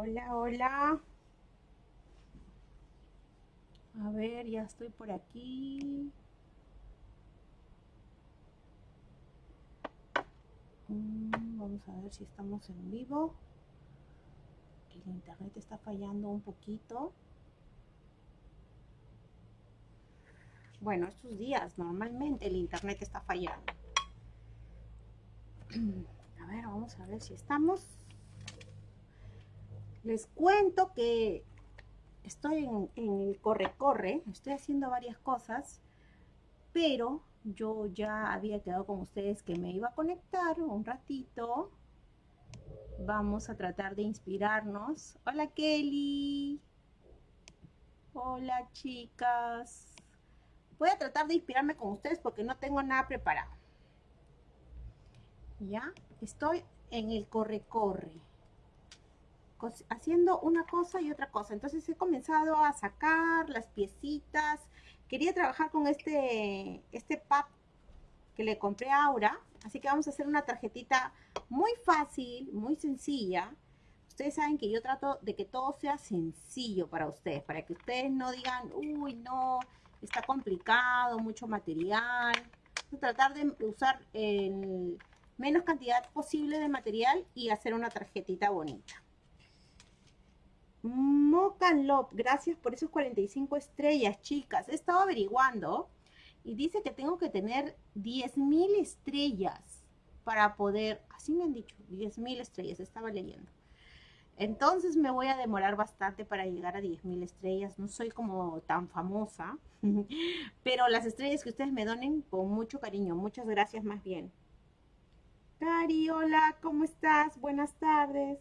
Hola, hola. A ver, ya estoy por aquí. Mm, vamos a ver si estamos en vivo. El internet está fallando un poquito. Bueno, estos días normalmente el internet está fallando. A ver, vamos a ver si estamos. Les cuento que estoy en, el corre-corre, estoy haciendo varias cosas, pero yo ya había quedado con ustedes que me iba a conectar un ratito. Vamos a tratar de inspirarnos. Hola Kelly. Hola chicas. Voy a tratar de inspirarme con ustedes porque no tengo nada preparado. ¿Ya? Estoy en el corre-corre. Haciendo una cosa y otra cosa. Entonces he comenzado a sacar las piecitas. Quería trabajar con este, este pack que le compré a Aura. Así que vamos a hacer una tarjetita muy fácil, muy sencilla. Ustedes saben que yo trato de que todo sea sencillo para ustedes. Para que ustedes no digan, uy, no, está complicado, mucho material. Tratar de usar el menos cantidad posible de material y hacer una tarjetita bonita. Mocan Love, gracias por esos 45 estrellas, chicas. He estado averiguando y dice que tengo que tener 10.000 estrellas para poder, así me han dicho, 10.000 estrellas, estaba leyendo. Entonces me voy a demorar bastante para llegar a 10.000 estrellas. No soy como tan famosa, pero las estrellas que ustedes me donen con mucho cariño. Muchas gracias más bien. Cari, hola, ¿cómo estás? Buenas tardes.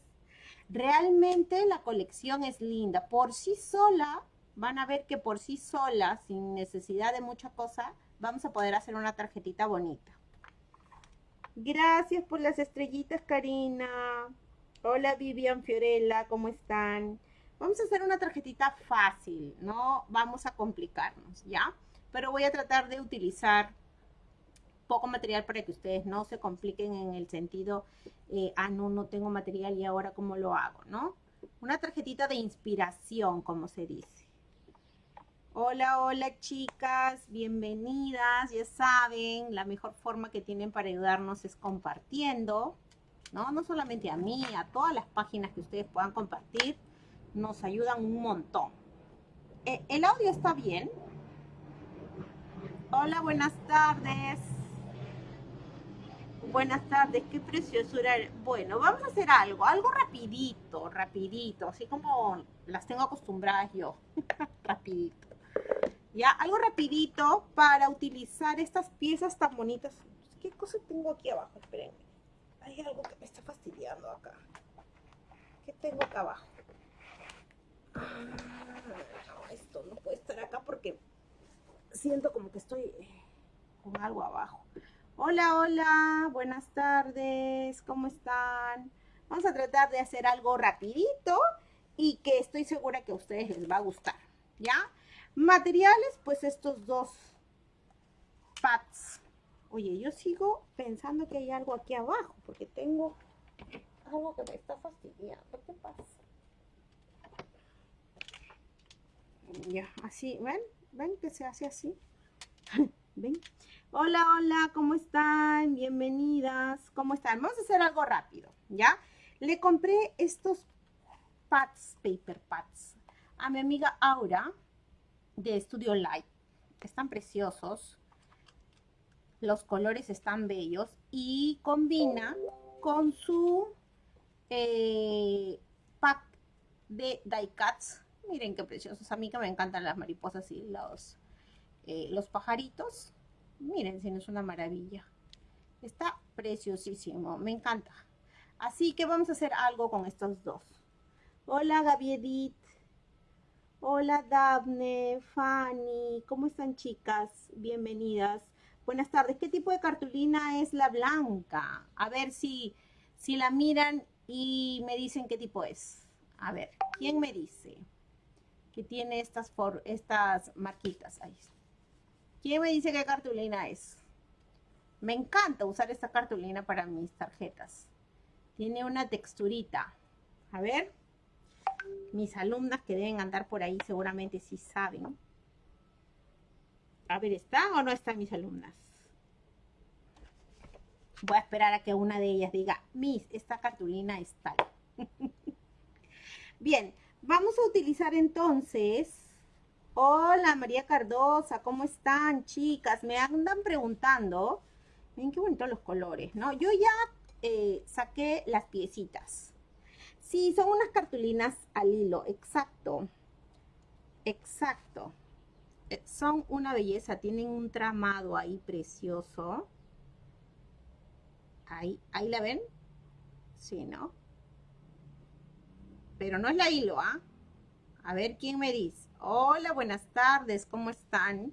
Realmente la colección es linda. Por sí sola, van a ver que por sí sola, sin necesidad de mucha cosa, vamos a poder hacer una tarjetita bonita. Gracias por las estrellitas, Karina. Hola Vivian Fiorella, ¿cómo están? Vamos a hacer una tarjetita fácil, no vamos a complicarnos, ¿ya? Pero voy a tratar de utilizar poco material para que ustedes no se compliquen en el sentido, eh, ah, no, no tengo material y ahora cómo lo hago, ¿no? Una tarjetita de inspiración, como se dice. Hola, hola chicas, bienvenidas. Ya saben, la mejor forma que tienen para ayudarnos es compartiendo. ¿no? No solamente a mí, a todas las páginas que ustedes puedan compartir, nos ayudan un montón. Eh, ¿El audio está bien? Hola, buenas tardes. Buenas tardes, qué preciosura. Bueno, vamos a hacer algo, algo rapidito, rapidito, así como las tengo acostumbradas yo. rapidito. Ya, algo rapidito para utilizar estas piezas tan bonitas. ¿Qué cosa tengo aquí abajo? Espérenme hay algo que me está fastidiando acá. ¿Qué tengo acá abajo? Ah, esto no puede estar acá porque siento como que estoy eh, con algo abajo. Hola, hola, buenas tardes, ¿cómo están? Vamos a tratar de hacer algo rapidito y que estoy segura que a ustedes les va a gustar, ¿ya? Materiales, pues estos dos pads Oye, yo sigo pensando que hay algo aquí abajo, porque tengo algo que me está fastidiando. ¿Qué pasa? Ya, así, ¿ven? ¿Ven que se hace así? Hola, hola, ¿cómo están? Bienvenidas. ¿Cómo están? Vamos a hacer algo rápido, ¿ya? Le compré estos pads, paper pads, a mi amiga Aura de Studio Light. Están preciosos los colores están bellos y combina con su eh, pack de die cuts. Miren qué preciosos. A mí que me encantan las mariposas y los, eh, los pajaritos. Miren si no es una maravilla. Está preciosísimo. Me encanta. Así que vamos a hacer algo con estos dos. Hola Gaby Edith. Hola Daphne, Fanny. ¿Cómo están chicas? Bienvenidas. Buenas tardes. ¿Qué tipo de cartulina es la blanca? A ver si, si la miran y me dicen qué tipo es. A ver, ¿quién me dice que tiene estas, estas marquitas? Ahí. ¿Quién me dice qué cartulina es? Me encanta usar esta cartulina para mis tarjetas. Tiene una texturita. A ver. Mis alumnas que deben andar por ahí seguramente sí saben. A ver, ¿están o no están mis alumnas? Voy a esperar a que una de ellas diga, Miss, esta cartulina es tal. Bien, vamos a utilizar entonces... Hola María Cardosa, ¿cómo están chicas? Me andan preguntando. Miren qué bonitos los colores, ¿no? Yo ya eh, saqué las piecitas. Sí, son unas cartulinas al hilo, exacto. Exacto. Eh, son una belleza, tienen un tramado ahí precioso. Ahí, ahí la ven. Sí, ¿no? Pero no es la hilo, ¿ah? A ver quién me dice. Hola, buenas tardes, ¿cómo están?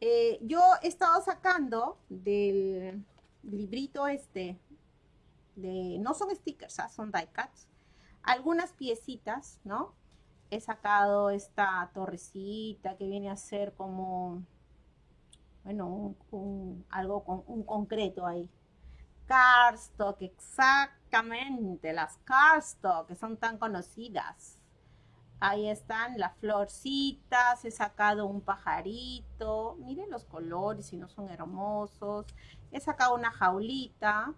Eh, yo he estado sacando del librito este, de, no son stickers, ¿ah? son die cuts, algunas piecitas, ¿no? He sacado esta torrecita que viene a ser como, bueno, algo con un concreto ahí. Cardstock, exactamente, las cardstock que son tan conocidas. Ahí están las florcitas, he sacado un pajarito, miren los colores si no son hermosos. He sacado una jaulita,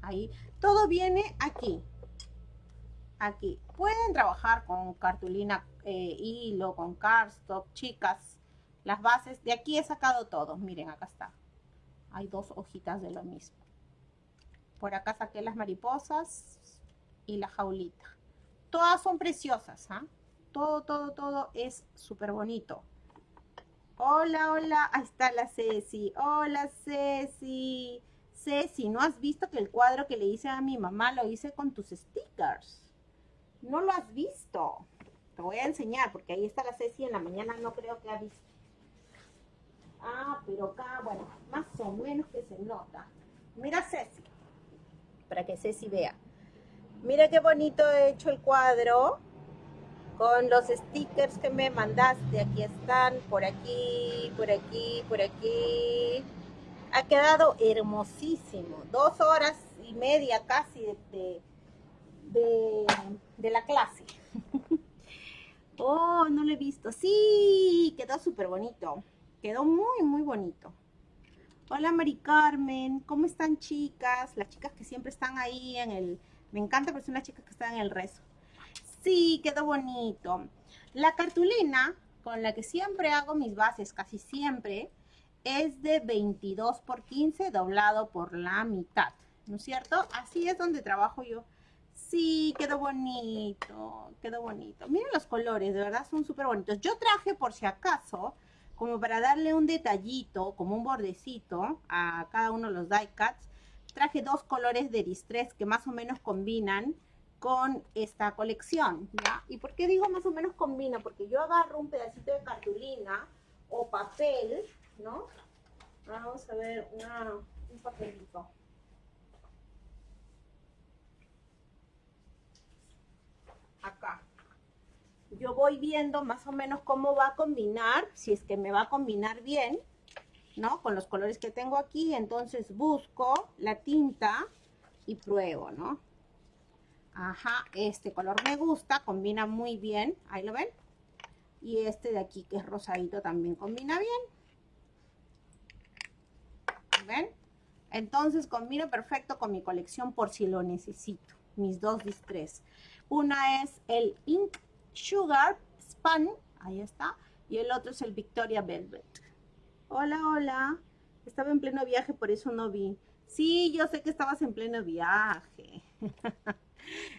ahí. Todo viene aquí, aquí. Pueden trabajar con cartulina, eh, hilo, con cardstock, chicas. Las bases, de aquí he sacado todos, miren, acá está. Hay dos hojitas de lo mismo. Por acá saqué las mariposas y la jaulita. Todas son preciosas, ¿ah? Todo, todo, todo es súper bonito. Hola, hola, ahí está la Ceci. Hola, Ceci. Ceci, ¿no has visto que el cuadro que le hice a mi mamá lo hice con tus stickers? No lo has visto. Te voy a enseñar porque ahí está la Ceci en la mañana no creo que ha visto. Ah, pero acá, bueno, más o menos que se nota. Mira Ceci para que Ceci vea. Mira qué bonito he hecho el cuadro con los stickers que me mandaste. Aquí están, por aquí, por aquí, por aquí. Ha quedado hermosísimo. Dos horas y media casi de, de, la clase. oh, no lo he visto. Sí, quedó súper bonito. Quedó muy, muy bonito. Hola Mari Carmen, ¿cómo están chicas? Las chicas que siempre están ahí en el... Me encanta porque son las chicas que están en el rezo. Sí, quedó bonito. La cartulina con la que siempre hago mis bases, casi siempre, es de 22 por 15 doblado por la mitad, ¿no es cierto? Así es donde trabajo yo. Sí, quedó bonito, quedó bonito. Miren los colores, de verdad son súper bonitos. Yo traje por si acaso como para darle un detallito, como un bordecito a cada uno de los die cuts, traje dos colores de distress que más o menos combinan con esta colección, ¿ya? ¿Y por qué digo más o menos combina? Porque yo agarro un pedacito de cartulina o papel, ¿no? Vamos a ver un papelito. Acá yo voy viendo más o menos cómo va a combinar, si es que me va a combinar bien, ¿no? Con los colores que tengo aquí, entonces busco la tinta y pruebo, ¿no? Ajá, este color me gusta, combina muy bien, ahí lo ven. Y este de aquí que es rosadito también combina bien. ¿Ven? Entonces combina perfecto con mi colección por si lo necesito. Mis dos distress. Una es el Ink Sugar Span, ahí está, y el otro es el Victoria Velvet. Hola, hola, estaba en pleno viaje, por eso no vi. Sí, yo sé que estabas en pleno viaje.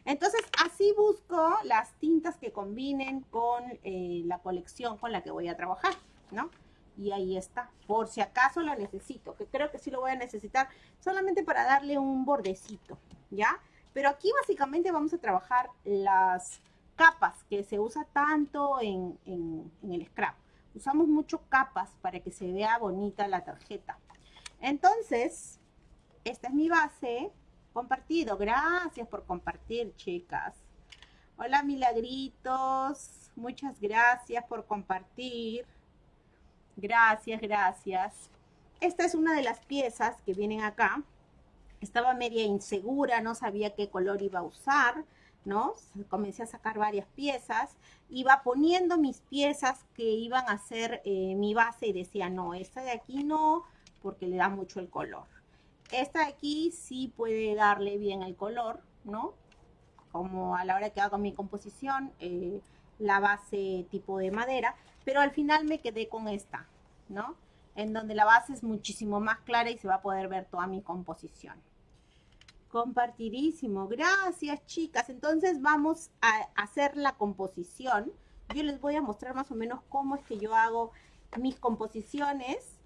Entonces, así busco las tintas que combinen con eh, la colección con la que voy a trabajar, ¿no? Y ahí está, por si acaso lo necesito, que creo que sí lo voy a necesitar, solamente para darle un bordecito, ¿ya? Pero aquí básicamente vamos a trabajar las capas que se usa tanto en, el scrap. Usamos mucho capas para que se vea bonita la tarjeta. Entonces, esta es mi base. Compartido. Gracias por compartir, chicas. Hola, milagritos. Muchas gracias por compartir. Gracias, gracias. Esta es una de las piezas que vienen acá. Estaba media insegura, no sabía qué color iba a usar ¿no? Comencé a sacar varias piezas, iba poniendo mis piezas que iban a ser eh, mi base y decía, no, esta de aquí no, porque le da mucho el color. Esta de aquí sí puede darle bien el color, ¿no? Como a la hora que hago mi composición, eh, la base tipo de madera, pero al final me quedé con esta, ¿no? En donde la base es muchísimo más clara y se va a poder ver toda mi composición. Compartidísimo. Gracias, chicas. Entonces vamos a hacer la composición. Yo les voy a mostrar más o menos cómo es que yo hago mis composiciones.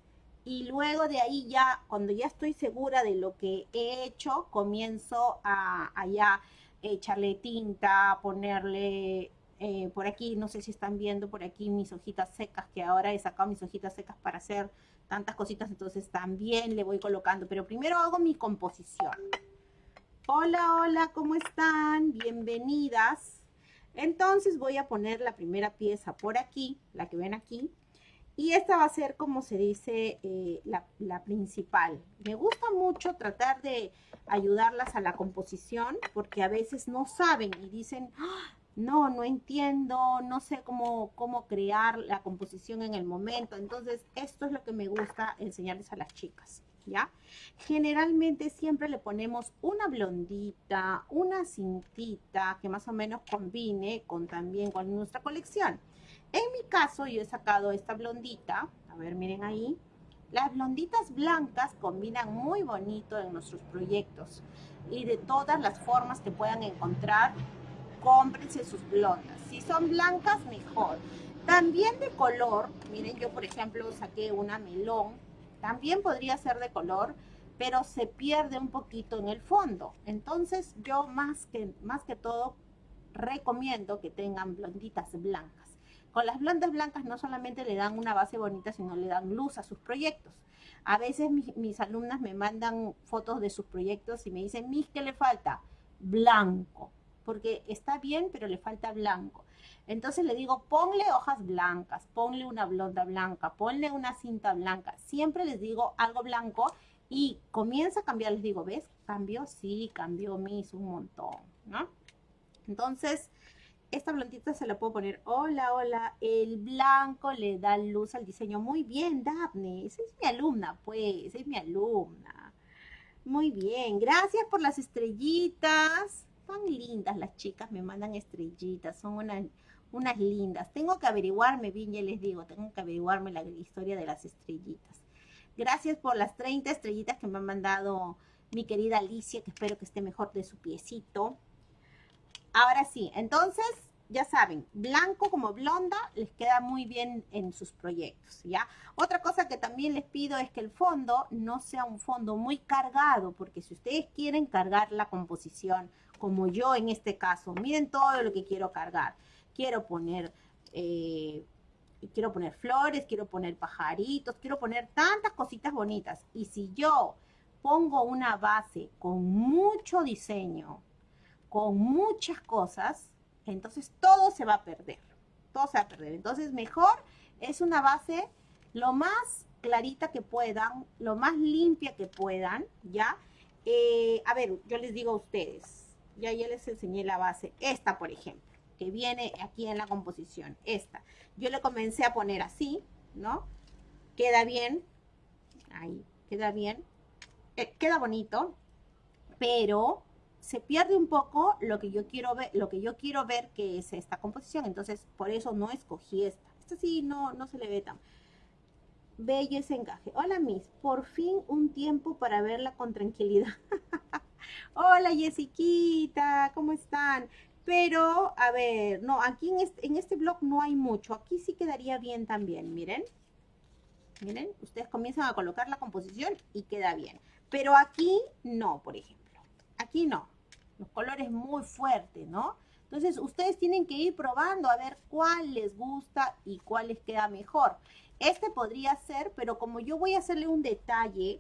Y luego de ahí ya, cuando ya estoy segura de lo que he hecho, comienzo a, ya echarle tinta, ponerle eh, por aquí, no sé si están viendo por aquí mis hojitas secas, que ahora he sacado mis hojitas secas para hacer tantas cositas, entonces también le voy colocando. Pero primero hago mi composición. Hola, hola, ¿cómo están? Bienvenidas. Entonces voy a poner la primera pieza por aquí, la que ven aquí. Y esta va a ser, como se dice, eh, la, principal. Me gusta mucho tratar de ayudarlas a la composición porque a veces no saben y dicen, ¡Ah! no, no entiendo, no sé cómo, cómo crear la composición en el momento. Entonces, esto es lo que me gusta enseñarles a las chicas. ¿ya? Generalmente siempre le ponemos una blondita, una cintita que más o menos combine con también con nuestra colección. En mi caso yo he sacado esta blondita, a ver miren ahí, las blonditas blancas combinan muy bonito en nuestros proyectos y de todas las formas que puedan encontrar, cómprense sus blondas. Si son blancas, mejor. También de color, miren yo por ejemplo saqué una melón también podría ser de color, pero se pierde un poquito en el fondo. Entonces yo más que, más que todo recomiendo que tengan blonditas blancas. Con las blondas blancas no solamente le dan una base bonita, sino le dan luz a sus proyectos. A veces mis, alumnas me mandan fotos de sus proyectos y me dicen, Mis, ¿qué le falta? Blanco. Porque está bien, pero le falta blanco. Entonces le digo, ponle hojas blancas, ponle una blonda blanca, ponle una cinta blanca. Siempre les digo algo blanco y comienza a cambiar. Les digo, ¿ves? Cambió, sí, cambió mis un montón, ¿no? Entonces, esta blondita se la puedo poner, hola, hola, el blanco le da luz al diseño. Muy bien, Daphne, esa es mi alumna, pues, es mi alumna. Muy bien, gracias por las estrellitas. Tan lindas las chicas, me mandan estrellitas, son una unas lindas. Tengo que averiguarme bien, ya les digo, tengo que averiguarme la historia de las estrellitas. Gracias por las 30 estrellitas que me han mandado mi querida Alicia, que espero que esté mejor de su piecito. Ahora sí, entonces, ya saben, blanco como blonda les queda muy bien en sus proyectos, ¿ya? Otra cosa que también les pido es que el fondo no sea un fondo muy cargado, porque si ustedes quieren cargar la composición, como yo en este caso, miren todo lo que quiero cargar quiero poner, eh, quiero poner flores, quiero poner pajaritos, quiero poner tantas cositas bonitas. Y si yo pongo una base con mucho diseño, con muchas cosas, entonces todo se va a perder. Todo se va a perder. Entonces mejor es una base lo más clarita que puedan, lo más limpia que puedan, ¿ya? Eh, a ver, yo les digo a ustedes, ya, ya les enseñé la base. Esta, por ejemplo que viene aquí en la composición, esta. Yo le comencé a poner así, ¿no? Queda bien, ahí, queda bien, eh, queda bonito, pero se pierde un poco lo que yo quiero ver, lo que yo quiero ver que es esta composición, entonces por eso no escogí esta. Esta sí no, no se le ve tan bello ese encaje. Hola Miss, por fin un tiempo para verla con tranquilidad. Hola Jessiquita, ¿cómo están? Pero, a ver, no, aquí en este, en este blog no hay mucho. Aquí sí quedaría bien también, miren. Miren, ustedes comienzan a colocar la composición y queda bien. Pero aquí no, por ejemplo. Aquí no. Los colores muy fuertes, ¿no? Entonces, ustedes tienen que ir probando a ver cuál les gusta y cuál les queda mejor. Este podría ser, pero como yo voy a hacerle un detalle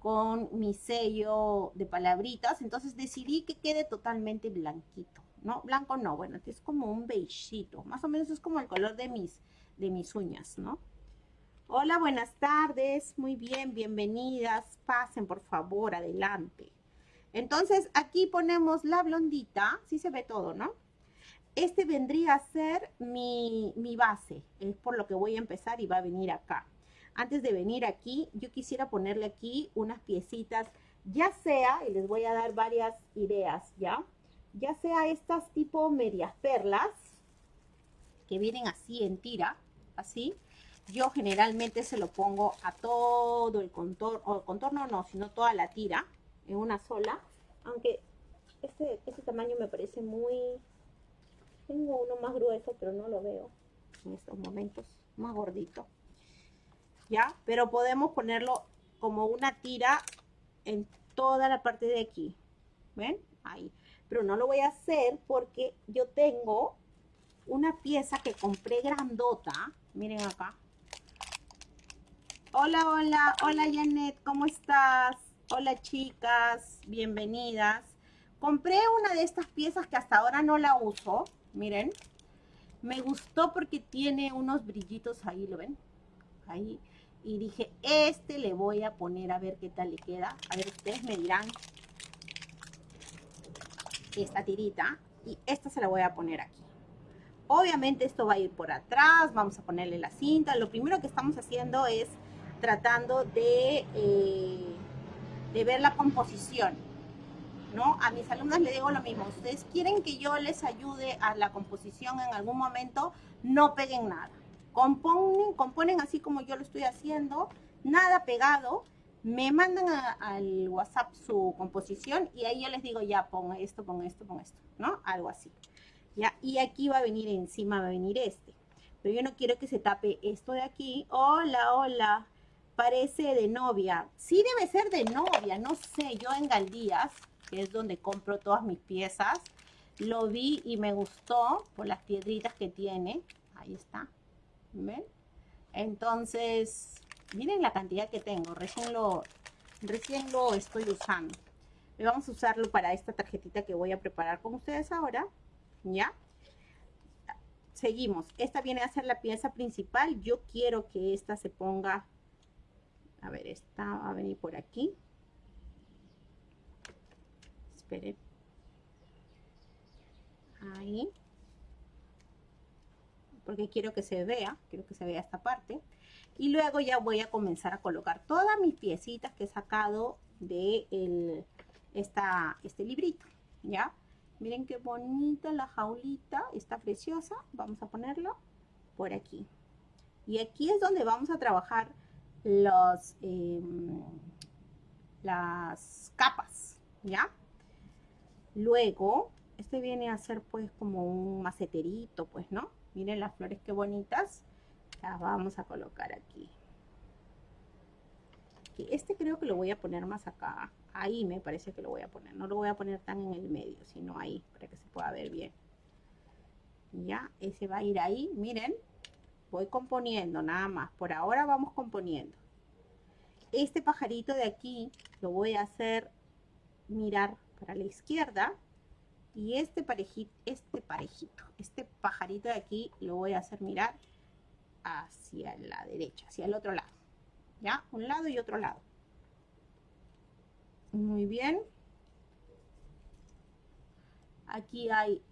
con mi sello de palabritas, entonces decidí que quede totalmente blanquito. No, blanco no, bueno, es como un beigito. Más o menos es como el color de mis, de mis uñas, ¿no? Hola, buenas tardes. Muy bien, bienvenidas. Pasen, por favor, adelante. Entonces, aquí ponemos la blondita, sí se ve todo, ¿no? Este vendría a ser mi, mi base, es por lo que voy a empezar y va a venir acá. Antes de venir aquí, yo quisiera ponerle aquí unas piecitas, ya sea, y les voy a dar varias ideas, ¿ya? Ya sea estas tipo medias perlas, que vienen así en tira, así. Yo generalmente se lo pongo a todo el contorno, o contorno no, sino toda la tira, en una sola. Aunque este, este tamaño me parece muy... Tengo uno más grueso, pero no lo veo en estos momentos, más gordito. ¿Ya? Pero podemos ponerlo como una tira en toda la parte de aquí. ¿Ven? Ahí. Pero no lo voy a hacer porque yo tengo una pieza que compré grandota. Miren acá. Hola, hola, hola Janet, ¿cómo estás? Hola chicas, bienvenidas. Compré una de estas piezas que hasta ahora no la uso. Miren. Me gustó porque tiene unos brillitos ahí, ¿lo ven? Ahí. Y dije, este le voy a poner a ver qué tal le queda. A ver, ustedes me dirán esta tirita. Y esta se la voy a poner aquí. Obviamente esto va a ir por atrás, vamos a ponerle la cinta. Lo primero que estamos haciendo es tratando de, eh, de ver la composición. ¿no? A mis alumnos les digo lo mismo. Ustedes quieren que yo les ayude a la composición en algún momento, no peguen nada. Componen, componen así como yo lo estoy haciendo, nada pegado. Me mandan al WhatsApp su composición y ahí yo les digo, ya, pon esto, pon esto, pon esto, ¿no? Algo así. ¿ya? Y aquí va a venir encima, va a venir este. Pero yo no quiero que se tape esto de aquí. Hola, hola. Parece de novia. Sí debe ser de novia, no sé. Yo en Galdías, que es donde compro todas mis piezas, lo vi y me gustó por las piedritas que tiene. Ahí está. ¿Ven? Entonces, miren la cantidad que tengo. Recién lo, recién lo estoy usando. Y vamos a usarlo para esta tarjetita que voy a preparar con ustedes ahora. ¿ya? Seguimos. Esta viene a ser la pieza principal. Yo quiero que esta se ponga... A ver, esta va a venir por aquí. Esperen. Ahí. Porque quiero que se vea. Quiero que se vea esta parte. Y luego ya voy a comenzar a colocar todas mis piecitas que he sacado de el, esta, este librito. ¿Ya? Miren qué bonita la jaulita, está preciosa. Vamos a ponerlo por aquí. Y aquí es donde vamos a trabajar los, em, las capas, ¿ya? Luego, este viene a ser pues como un maceterito, pues, ¿no? Miren las flores qué bonitas. Las vamos a colocar aquí. Este creo que lo voy a poner más acá ahí me parece que lo voy a poner. No lo voy a poner tan en el medio, sino ahí, para que se pueda ver bien. Ya, ese va a ir ahí. Miren, voy componiendo nada más. Por ahora vamos componiendo. Este pajarito de aquí lo voy a hacer mirar para la izquierda. Y este parejito, este parejito, este pajarito de aquí lo voy a hacer mirar hacia la derecha, hacia el otro lado. ¿Ya? Un lado y otro lado. Muy bien. Aquí hay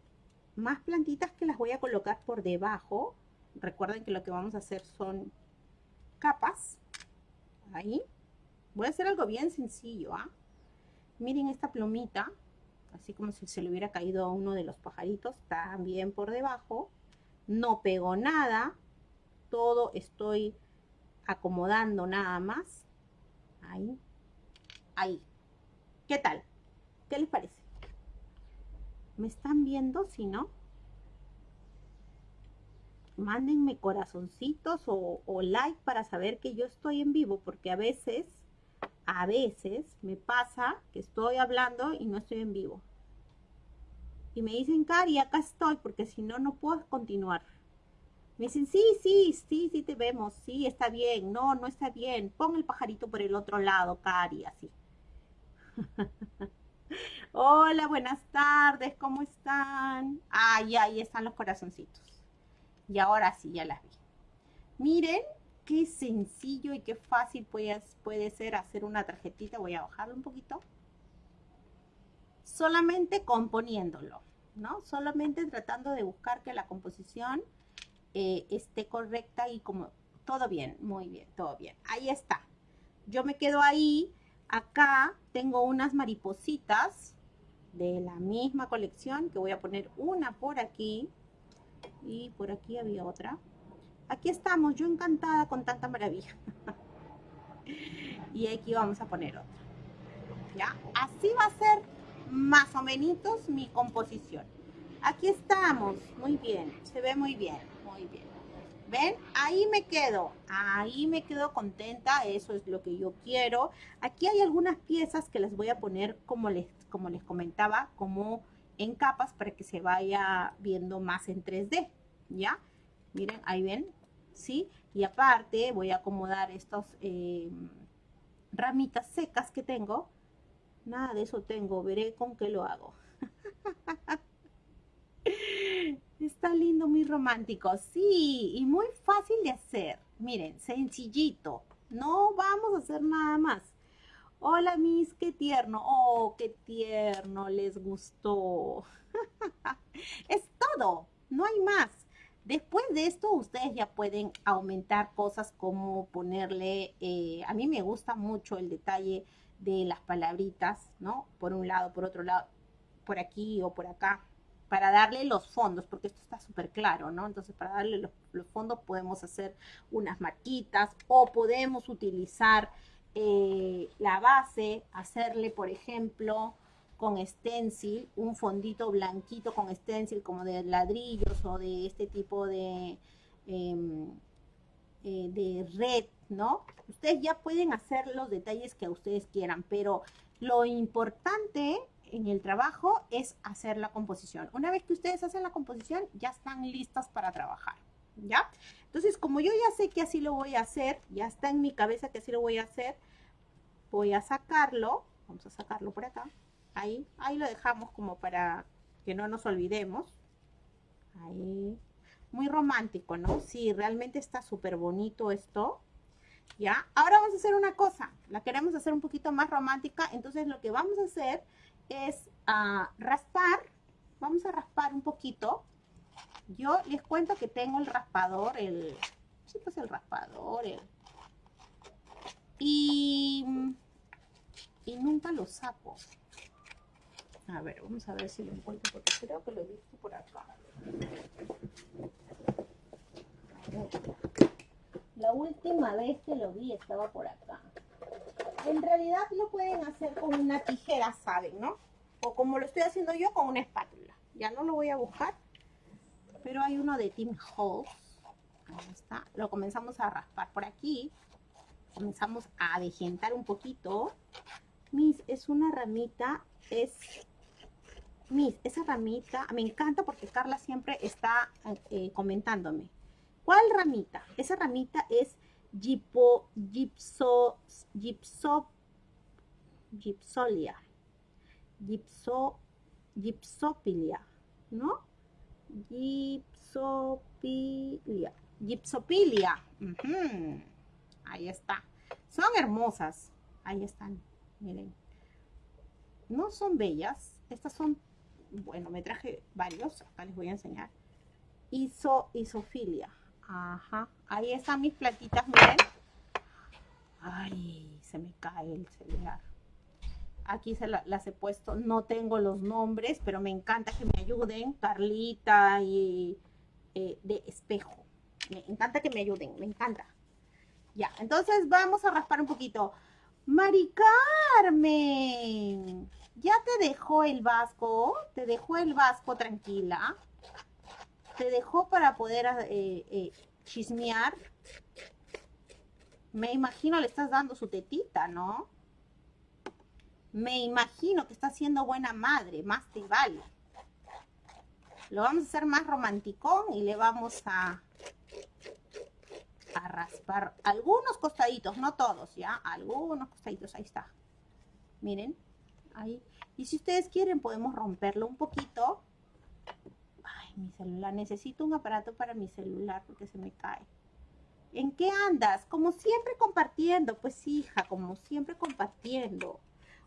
más plantitas que las voy a colocar por debajo. Recuerden que lo que vamos a hacer son capas. Ahí. Voy a hacer algo bien sencillo. ¿ah? Miren esta plumita. Así como si se le hubiera caído a uno de los pajaritos. También por debajo. No pego nada. Todo estoy acomodando nada más. Ahí. Ahí. ¿Qué tal? ¿Qué les parece? ¿Me están viendo? Si no, mándenme corazoncitos o, like para saber que yo estoy en vivo, porque a veces, a veces me pasa que estoy hablando y no estoy en vivo. Y me dicen, Cari, acá estoy, porque si no, no puedo continuar. Me dicen, sí, sí, sí, sí te vemos, sí, está bien, no, no está bien, pon el pajarito por el otro lado, Cari, así. Hola, buenas tardes, ¿cómo están? Ay, ahí están los corazoncitos. Y ahora sí, ya las vi. Miren qué sencillo y qué fácil puede, puede ser hacer una tarjetita. Voy a bajarlo un poquito. solamente componiéndolo, ¿no? Solamente tratando de buscar que la composición eh, esté correcta y como todo bien, muy bien, todo bien. Ahí está. Yo me quedo ahí. Acá tengo unas maripositas de la misma colección que voy a poner una por aquí y por aquí había otra. Aquí estamos, yo encantada con tanta maravilla. y aquí vamos a poner otra. ¿Ya? Así va a ser más o menos mi composición. Aquí estamos, muy bien, se ve muy bien, muy bien. ¿Ven? Ahí me quedo, ahí me quedo contenta, eso es lo que yo quiero. Aquí hay algunas piezas que las voy a poner como les, como les comentaba, como en capas para que se vaya viendo más en 3D, ¿ya? Miren, ahí ven, ¿sí? Y aparte voy a acomodar estas eh, ramitas secas que tengo. Nada de eso tengo, veré con qué lo hago. Está lindo, muy romántico. Sí, y muy fácil de hacer. Miren, sencillito. No vamos a hacer nada más. Hola, Miss, qué tierno. Oh, qué tierno, les gustó. es todo, no hay más. Después de esto, ustedes ya pueden aumentar cosas como ponerle, eh, a mí me gusta mucho el detalle de las palabritas, ¿no? Por un lado, por otro lado, por aquí o por acá, para darle los fondos, porque esto está súper claro, ¿no? Entonces, para darle los, los, fondos podemos hacer unas marquitas o podemos utilizar eh, la base, hacerle, por ejemplo, con stencil, un fondito blanquito con stencil como de ladrillos o de este tipo de, em, eh, de red, ¿no? Ustedes ya pueden hacer los detalles que ustedes quieran, pero lo importante en el trabajo es hacer la composición. Una vez que ustedes hacen la composición, ya están listas para trabajar, ¿ya? Entonces, como yo ya sé que así lo voy a hacer, ya está en mi cabeza que así lo voy a hacer, voy a sacarlo, vamos a sacarlo por acá, ahí, ahí lo dejamos como para que no nos olvidemos. Ahí, muy romántico, ¿no? Sí, realmente está súper bonito esto. ¿Ya? Ahora vamos a hacer una cosa, la queremos hacer un poquito más romántica, entonces lo que vamos a hacer es a raspar, vamos a raspar un poquito. Yo les cuento que tengo el raspador, el, sí, pues el raspador, el, y, y nunca lo saco. A ver, vamos a ver si lo encuentro porque creo que lo he visto por acá. La última vez que lo vi estaba por acá. En realidad lo pueden hacer con una tijera, ¿saben? ¿No? O como lo estoy haciendo yo, con una espátula. Ya no lo voy a buscar. Pero hay uno de Tim Holtz. Ahí está. Lo comenzamos a raspar por aquí. Comenzamos a degentar un poquito. Miss, es una ramita, es Miss, esa ramita, me encanta porque Carla siempre está eh, comentándome. ¿Cuál ramita? Esa ramita es gipo, gipso, gipso, gipsolia, gipso, gipsopilia, ¿no? Gipsopilia, gipsopilia. Ahí está. Son hermosas. Ahí están, miren. No son bellas. Estas son bueno, me traje varios, acá les voy a enseñar. Iso, isofilia. Ajá. Ahí están mis platitas, miren. Ay, se me cae el celular. Aquí se las he puesto. No tengo los nombres, pero me encanta que me ayuden. Carlita y eh, de espejo. Me encanta que me ayuden, me encanta. Ya, entonces vamos a raspar un poquito. Mari Carmen. ¿Ya te dejó el vasco? ¿Te dejó el vasco tranquila? ¿Te dejó para poder eh, eh, chismear? Me imagino le estás dando su tetita, ¿no? Me imagino que está siendo buena madre, más te vale. Lo vamos a hacer más romanticón y le vamos a, a raspar algunos costaditos, no todos, ¿ya? Algunos costaditos, ahí está. Miren, ahí. Y si ustedes quieren, podemos romperlo un poquito. Ay, mi celular. Necesito un aparato para mi celular porque se me cae. ¿En qué andas? Como siempre compartiendo. Pues hija, como siempre compartiendo.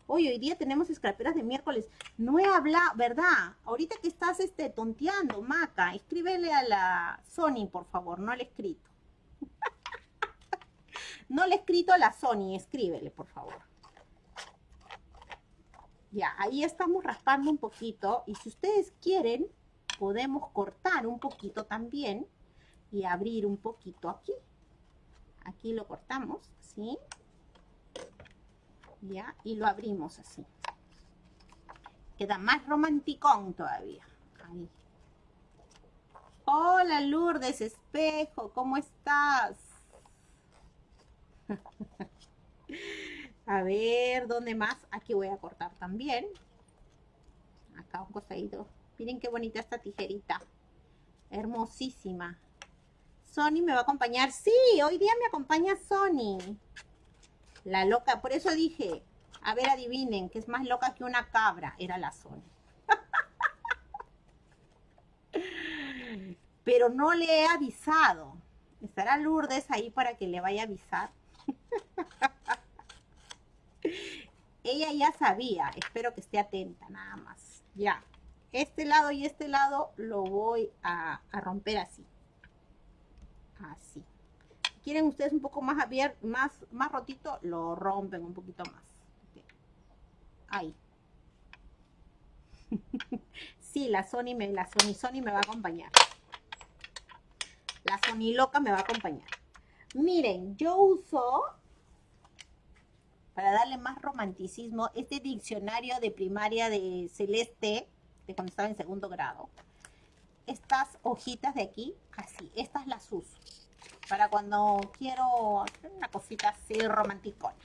Hoy, hoy día tenemos escraperas de miércoles. No he hablado, ¿verdad? Ahorita que estás este, tonteando, Maca, escríbele a la Sony, por favor, no le escrito. no le he escrito a la Sony, escríbele, por favor. Ya, ahí estamos raspando un poquito. Y si ustedes quieren, podemos cortar un poquito también y abrir un poquito aquí. Aquí lo cortamos, ¿sí? ¿ya? Y lo abrimos así. Queda más romanticón todavía. Ahí. Hola Lourdes Espejo, ¿cómo estás? a ver, ¿dónde más? Aquí voy a cortar también. Acá un costadito. Miren qué bonita esta tijerita. Hermosísima. Sony me va a acompañar. Sí, hoy día me acompaña Sony. La loca, por eso dije, a ver, adivinen, que es más loca que una cabra, era la Sony. Pero no le he avisado. ¿Estará Lourdes ahí para que le vaya a avisar? Ella ya sabía, espero que esté atenta nada más. Ya, este lado y este lado lo voy a, romper así. Así quieren ustedes un poco más abierto, más, más rotito, lo rompen un poquito más. Ahí. sí, la Sony, me, la Sony, Sony me va a acompañar. La Sony loca me va a acompañar. Miren, yo uso, para darle más romanticismo, este diccionario de primaria de Celeste, de cuando estaba en segundo grado. Estas hojitas de aquí, así, estas las uso para cuando quiero hacer una cosita así romanticona.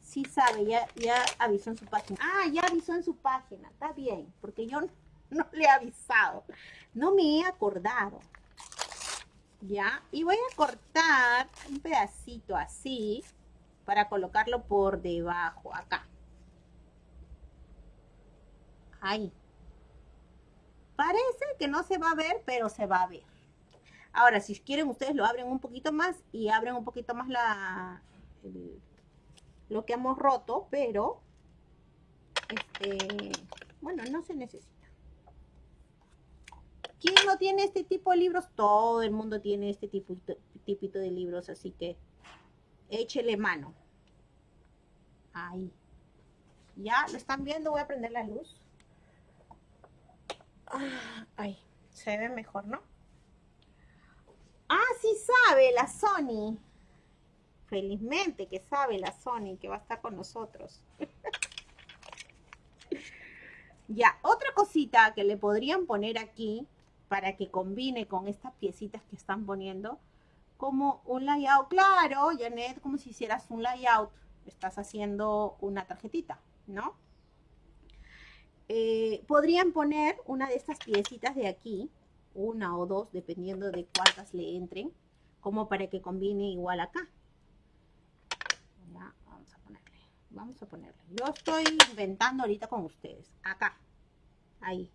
Sí sabe, ya, ya avisó en su página. Ah, ya avisó en su página, está bien, porque yo no, le he avisado. No me he acordado. Ya, y voy a cortar un pedacito así para colocarlo por debajo, acá. Ahí. Parece que no se va a ver, pero se va a ver. Ahora, si quieren, ustedes lo abren un poquito más y abren un poquito más la lo que hemos roto, pero este, bueno, no se necesita. ¿Quién no tiene este tipo de libros? Todo el mundo tiene este tipo, tipito de libros, así que échele mano. Ahí. Ya, ¿lo están viendo? Voy a prender la luz. Ah, ahí, se ve mejor, ¿no? Ah, sí sabe la Sony. Felizmente que sabe la Sony que va a estar con nosotros. ya, otra cosita que le podrían poner aquí para que combine con estas piecitas que están poniendo como un layout. Claro, Janet, como si hicieras un layout. Estás haciendo una tarjetita, ¿no? Eh, podrían poner una de estas piecitas de aquí una o dos, dependiendo de cuántas le entren, como para que combine igual acá. vamos a ponerle, vamos a ponerle. Yo estoy inventando ahorita con ustedes, acá, ahí,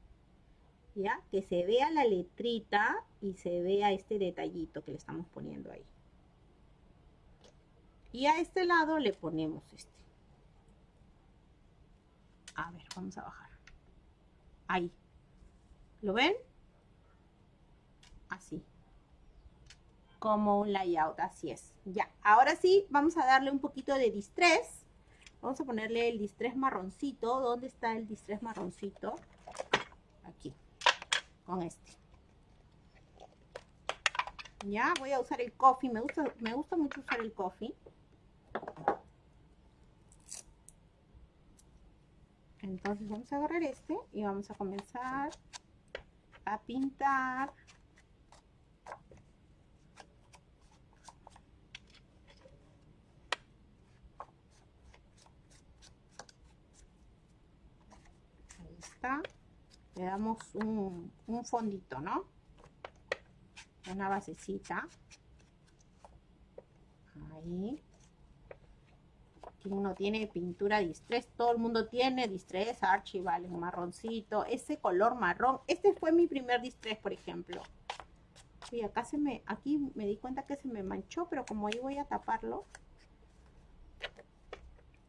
ya, que se vea la letrita y se vea este detallito que le estamos poniendo ahí. Y a este lado le ponemos este. A ver, vamos a bajar. Ahí. ¿Lo ven? así. Como un layout, así es. Ya, ahora sí, vamos a darle un poquito de distress. Vamos a ponerle el distress marroncito. ¿Dónde está el distress marroncito? Aquí, con este. Ya, voy a usar el coffee. Me gusta, me gusta mucho usar el coffee. Entonces vamos a agarrar este y vamos a comenzar a pintar le damos un, fondito, ¿no? Una basecita. Ahí. Aquí uno tiene pintura distress, todo el mundo tiene distress, Archie, vale, un marroncito, ese color marrón. Este fue mi primer distress, por ejemplo. Y acá se me, aquí me di cuenta que se me manchó, pero como ahí voy a taparlo.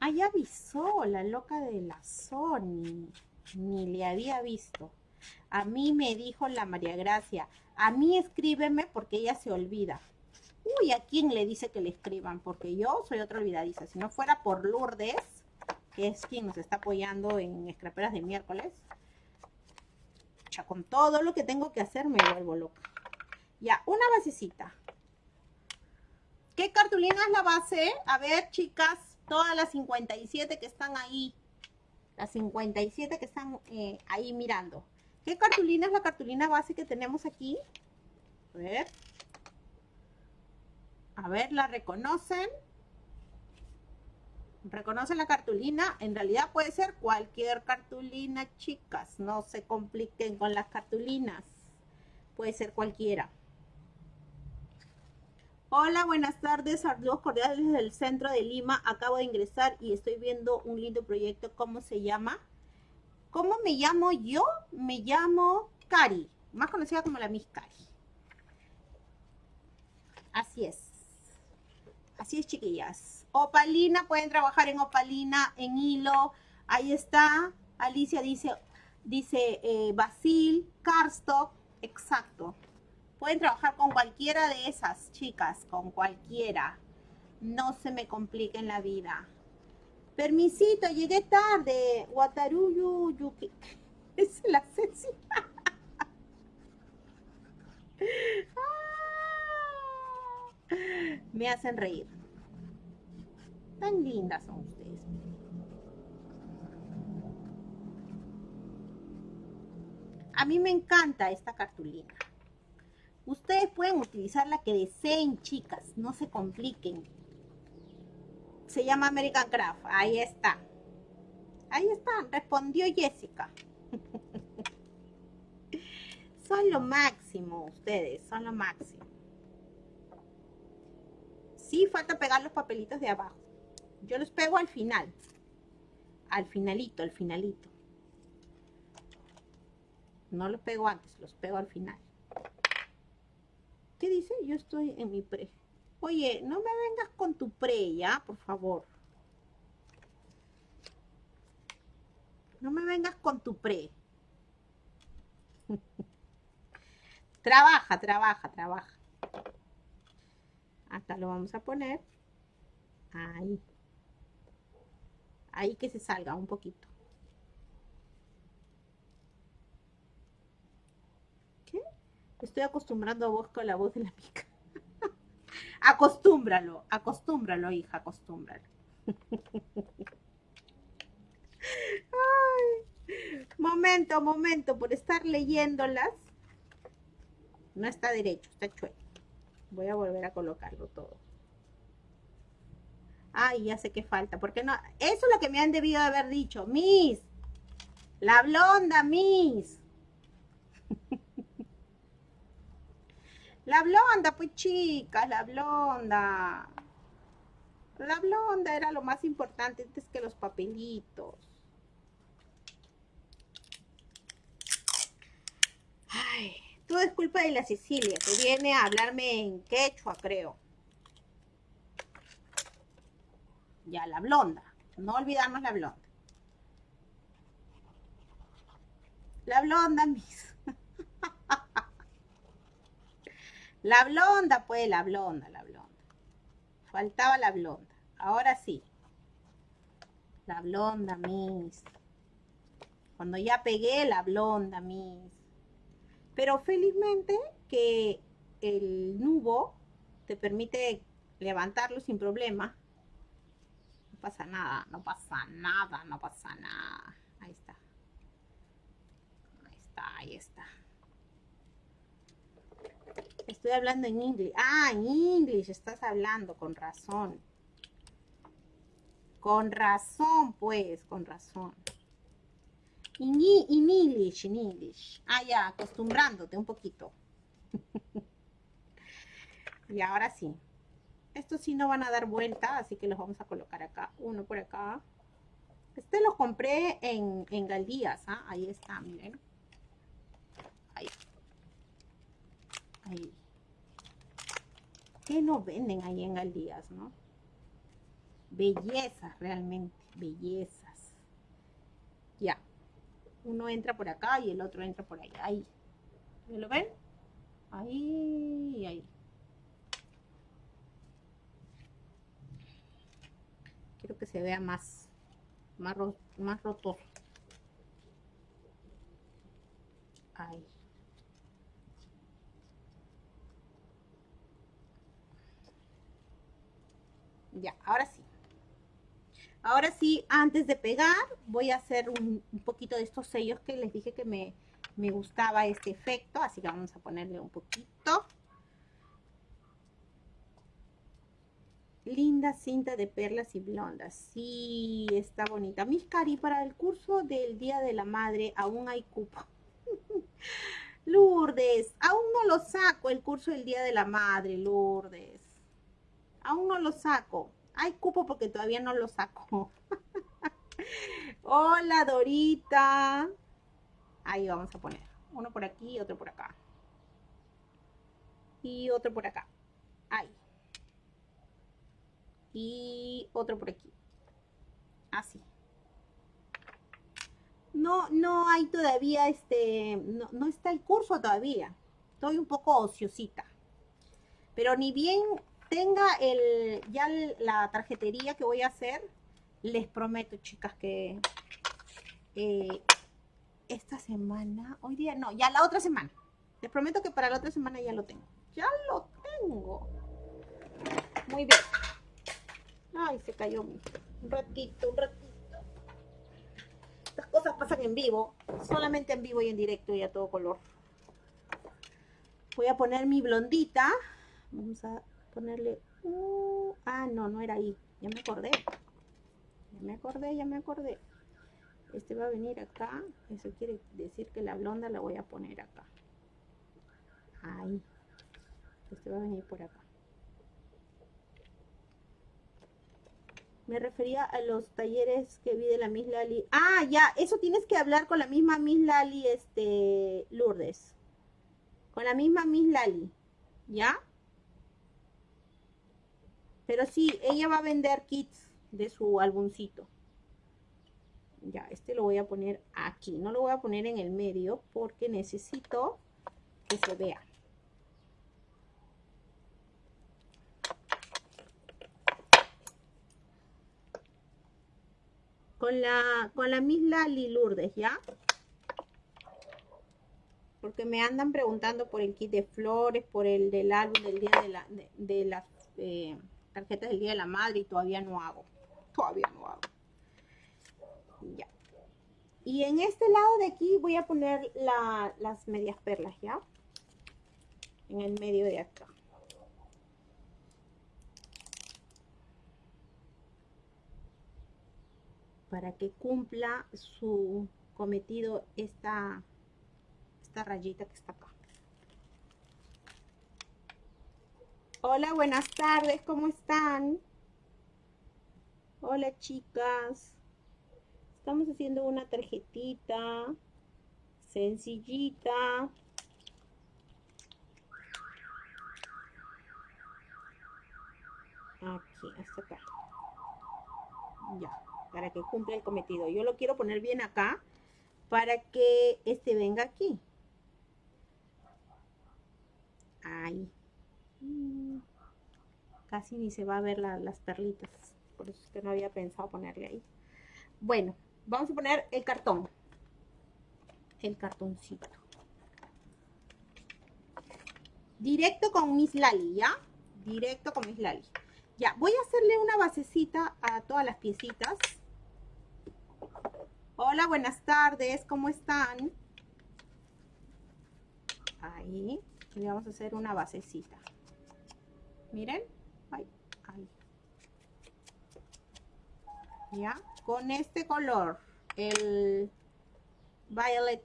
Ah, ya avisó la loca de la Sony. Ni le había visto. A mí me dijo la María Gracia. A mí escríbeme porque ella se olvida. Uy, ¿a quién le dice que le escriban? Porque yo soy otra olvidadiza. Si no fuera por Lourdes, que es quien nos está apoyando en Escraperas de miércoles, ya con todo lo que tengo que hacer me vuelvo loca. Ya, una basecita. ¿Qué cartulina es la base? A ver, chicas, todas las 57 que están ahí, las 57 que están eh, ahí mirando. ¿Qué cartulina es la cartulina base que tenemos aquí? A ver. A ver, ¿la reconocen? ¿Reconocen la cartulina? En realidad puede ser cualquier cartulina, chicas. No se compliquen con las cartulinas. Puede ser cualquiera. Hola, buenas tardes. Saludos cordiales desde el centro de Lima. Acabo de ingresar y estoy viendo un lindo proyecto. ¿Cómo se llama? ¿Cómo me llamo yo? Me llamo Cari, más conocida como la Miss Cari. Así es. Así es, chiquillas. Opalina, pueden trabajar en opalina, en hilo. Ahí está. Alicia dice, dice eh, Basil, Carstock. Exacto. Pueden trabajar con cualquiera de esas chicas, con cualquiera. No se me compliquen la vida. Permisito, llegué tarde. Wataruyu Yuki. Es la Ceci. Me hacen reír. Tan lindas son ustedes. A mí me encanta esta cartulina. Ustedes pueden utilizar la que deseen, chicas. No se compliquen. Se llama American Craft. Ahí está. Ahí está. Respondió Jessica. son lo máximo ustedes. Son lo máximo. Sí, falta pegar los papelitos de abajo. Yo los pego al final. Al finalito, al finalito. No los pego antes, los pego al final. ¿Qué dice? Yo estoy en mi pre. Oye, no me vengas con tu pre, ¿ya? Por favor. No me vengas con tu pre. trabaja, trabaja, trabaja. Acá lo vamos a poner. Ahí. Ahí que se salga un poquito. Estoy acostumbrando a vos con la voz de la pica. acostúmbralo, acostúmbralo, hija, acostúmbralo. momento, momento, por estar leyéndolas. No está derecho, está chueco. Voy a volver a colocarlo todo. Ay, ya sé qué falta. Porque no, eso es lo que me han debido haber dicho. Miss, la blonda, Miss. La blonda, pues chicas, la blonda. La blonda era lo más importante antes que los papelitos. Ay, todo es culpa de la Sicilia, que viene a hablarme en quechua, creo. Ya, la blonda. No olvidarnos la blonda. La blonda, mis. La blonda, pues, la blonda, la blonda. Faltaba la blonda. Ahora sí. La blonda, Miss. Cuando ya pegué la blonda, Miss. Pero felizmente que el nubo te permite levantarlo sin problema. No pasa nada, no pasa nada, no pasa nada. Ahí está. Ahí está, ahí está. Estoy hablando en inglés. Ah, en inglés estás hablando, con razón. Con razón, pues, con razón. In, in English, in English. Ah, ya, acostumbrándote un poquito. y ahora sí. Estos sí no van a dar vuelta, así que los vamos a colocar acá. Uno por acá. Este lo compré en, en Galdías, ¿ah? Ahí está, miren. Ahí. ¿Qué no venden ahí en Galdías, no? bellezas realmente, bellezas. Ya. Uno entra por acá y el otro entra por ahí. Ahí. ¿Lo ven? Ahí, ahí. Quiero que se vea más, más, más. Ahí. Ya, ahora sí. Ahora sí, antes de pegar, voy a hacer un, poquito de estos sellos que les dije que me, me gustaba este efecto. Así que vamos a ponerle un poquito. Linda cinta de perlas y blondas. Sí, está bonita. Mis cari, para el curso del Día de la Madre aún hay cupo. Lourdes, aún no lo saco el curso del Día de la Madre, Lourdes. Aún no lo saco. Hay cupo porque todavía no lo saco. Hola, Dorita. Ahí vamos a poner. Uno por aquí y otro por acá. Y otro por acá. Ahí y otro por aquí. Así. No, no hay todavía, este, no, no está el curso todavía. Estoy un poco ociosita. Pero ni bien tenga el, ya la tarjetería que voy a hacer, les prometo, chicas, que eh, esta semana, hoy día no, ya la otra semana. Les prometo que para la otra semana ya lo tengo. Ya lo tengo. Muy bien. Ay, se cayó un ratito, un ratito. Estas cosas pasan en vivo, solamente en vivo y en directo y a todo color. Voy a poner mi blondita. Vamos a ponerle... Uh, ah, no, no era ahí. Ya me acordé. Ya me acordé, ya me acordé. Este va a venir acá. Eso quiere decir que la blonda la voy a poner acá. Ahí. Este va a venir por acá. Me refería a los talleres que vi de la Miss Lali. Ah, ya, eso tienes que hablar con la misma Miss Lali, este, Lourdes. Con la misma Miss Lali, ¿ya? Pero sí, ella va a vender kits de su álbumcito. Ya, este lo voy a poner aquí. No lo voy a poner en el medio porque necesito que se vea. con la, con la Miss Lali Lourdes, ¿ya? Porque me andan preguntando por el kit de flores, por el del álbum del día de, la, de, las eh, tarjetas del Día de la Madre y todavía no hago. Todavía no hago. Ya. Y en este lado de aquí voy a poner las medias perlas, ¿ya? En el medio de acá. para que cumpla su cometido esta, esta rayita que está acá. Hola, buenas tardes, ¿cómo están? Hola chicas. Estamos haciendo una tarjetita sencillita. Aquí, hasta acá. Ya para que cumpla el cometido. Yo lo quiero poner bien acá para que este venga aquí. Ahí. Mm. Casi ni se va a ver las perlitas. Por eso es que no había pensado ponerle ahí. Bueno, vamos a poner el cartón. El cartoncito. Directo con Miss Lali, ¿ya? Directo con Miss Lali. Ya, voy a hacerle una basecita a todas las piecitas. Hola, buenas tardes, ¿cómo están? Ahí, le vamos a hacer una basecita. Miren, ahí, ahí. Ya, con este color, el Violet,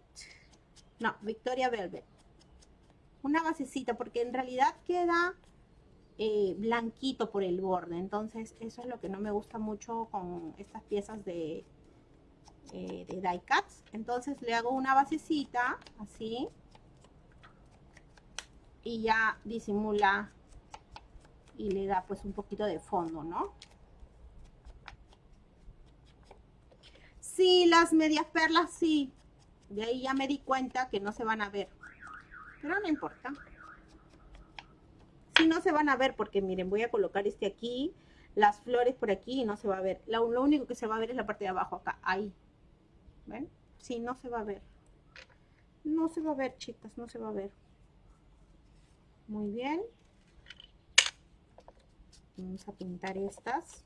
no, Victoria Velvet. Una basecita, porque en realidad queda eh, blanquito por el borde. Entonces, eso es lo que no me gusta mucho con estas piezas de eh, de die cuts entonces le hago una basecita así y ya disimula y le da pues un poquito de fondo no Sí, las medias perlas sí. De ahí ya me di cuenta que no se van a ver. Pero no importa. Sí, no se van a ver porque miren, voy a colocar este aquí, las flores por aquí y no se va a ver. Lo, lo único que se va a ver es la parte de abajo acá, ahí. ¿Ven? Sí, no se va a ver. No se va a ver, chicas, no se va a ver. Muy bien. Vamos a pintar estas.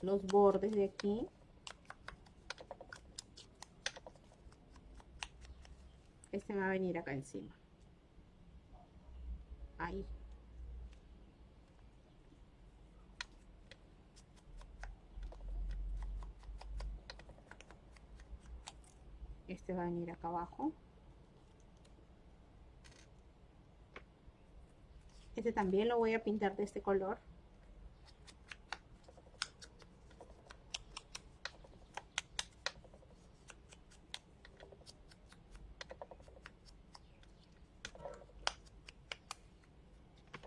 Los bordes de aquí. Este va a venir acá encima. Ahí. Este va a venir acá abajo. Este también lo voy a pintar de este color.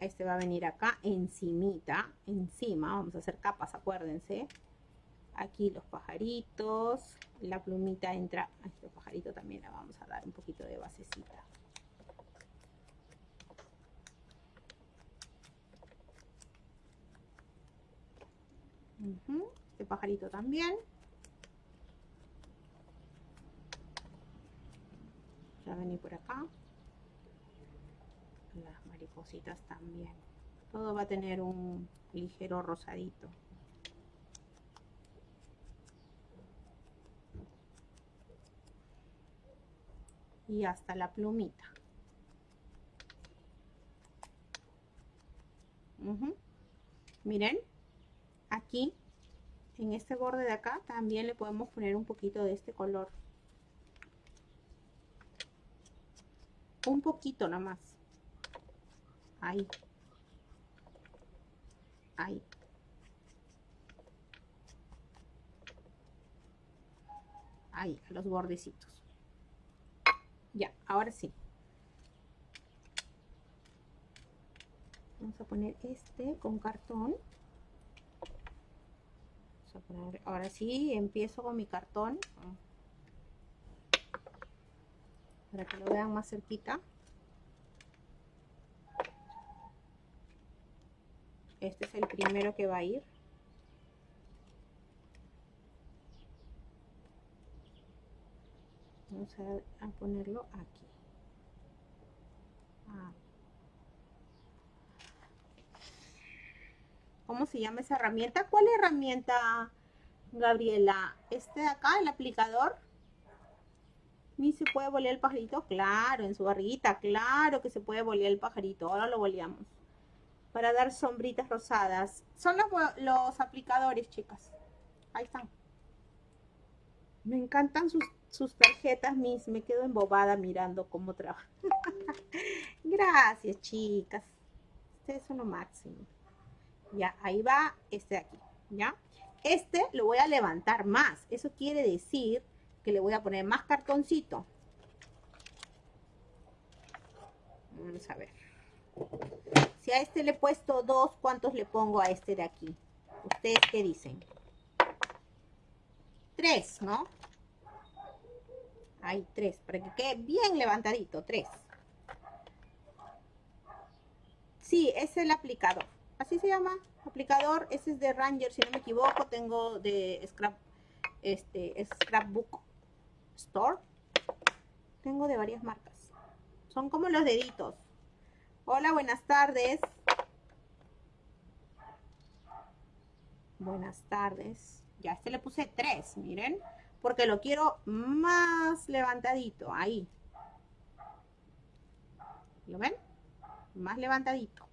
Este va a venir acá encimita, encima, vamos a hacer capas, acuérdense. Aquí los pajaritos, la plumita entra, a este pajarito también la vamos a dar un poquito de basecita. Este pajarito también. Ya vení por acá. Las maripositas también. Todo va a tener un ligero rosadito. Y hasta la plumita. Miren, aquí en este borde de acá también le podemos poner un poquito de este color. Un poquito nomás ahí. Ahí. Ahí los bordecitos. Ya ahora sí. Vamos a poner este con cartón ahora sí, empiezo con mi cartón. Para que lo vean más cerquita. Este es el primero que va a ir. Vamos a, ponerlo aquí. Ah. ¿Cómo se llama esa herramienta? ¿Cuál herramienta, Gabriela? ¿Este de acá, el aplicador? ¿Ni se puede bolear el pajarito? Claro, en su barriguita, claro que se puede bolear el pajarito. Ahora lo boleamos. Para dar sombritas rosadas. Son los, aplicadores, chicas. Ahí están. Me encantan sus, sus tarjetas, mis. Me quedo embobada mirando cómo trabajan. Gracias, chicas. Ustedes son lo máximo. Ya, ahí va este de aquí, ¿ya? Este lo voy a levantar más. Eso quiere decir que le voy a poner más cartoncito. Vamos a ver. Si a este le he puesto dos, ¿cuántos le pongo a este de aquí? ¿Ustedes qué dicen? Tres, ¿no? Hay tres, para que quede bien levantadito, tres. Sí, es el aplicador así se llama, aplicador, ese es de Ranger, si no me equivoco, tengo de Scrap, este, Scrapbook Store, tengo de varias marcas, son como los deditos. Hola, buenas tardes. Buenas tardes. Ya este le puse tres, miren, porque lo quiero más levantadito, ahí. ¿Lo ven? Más levantadito.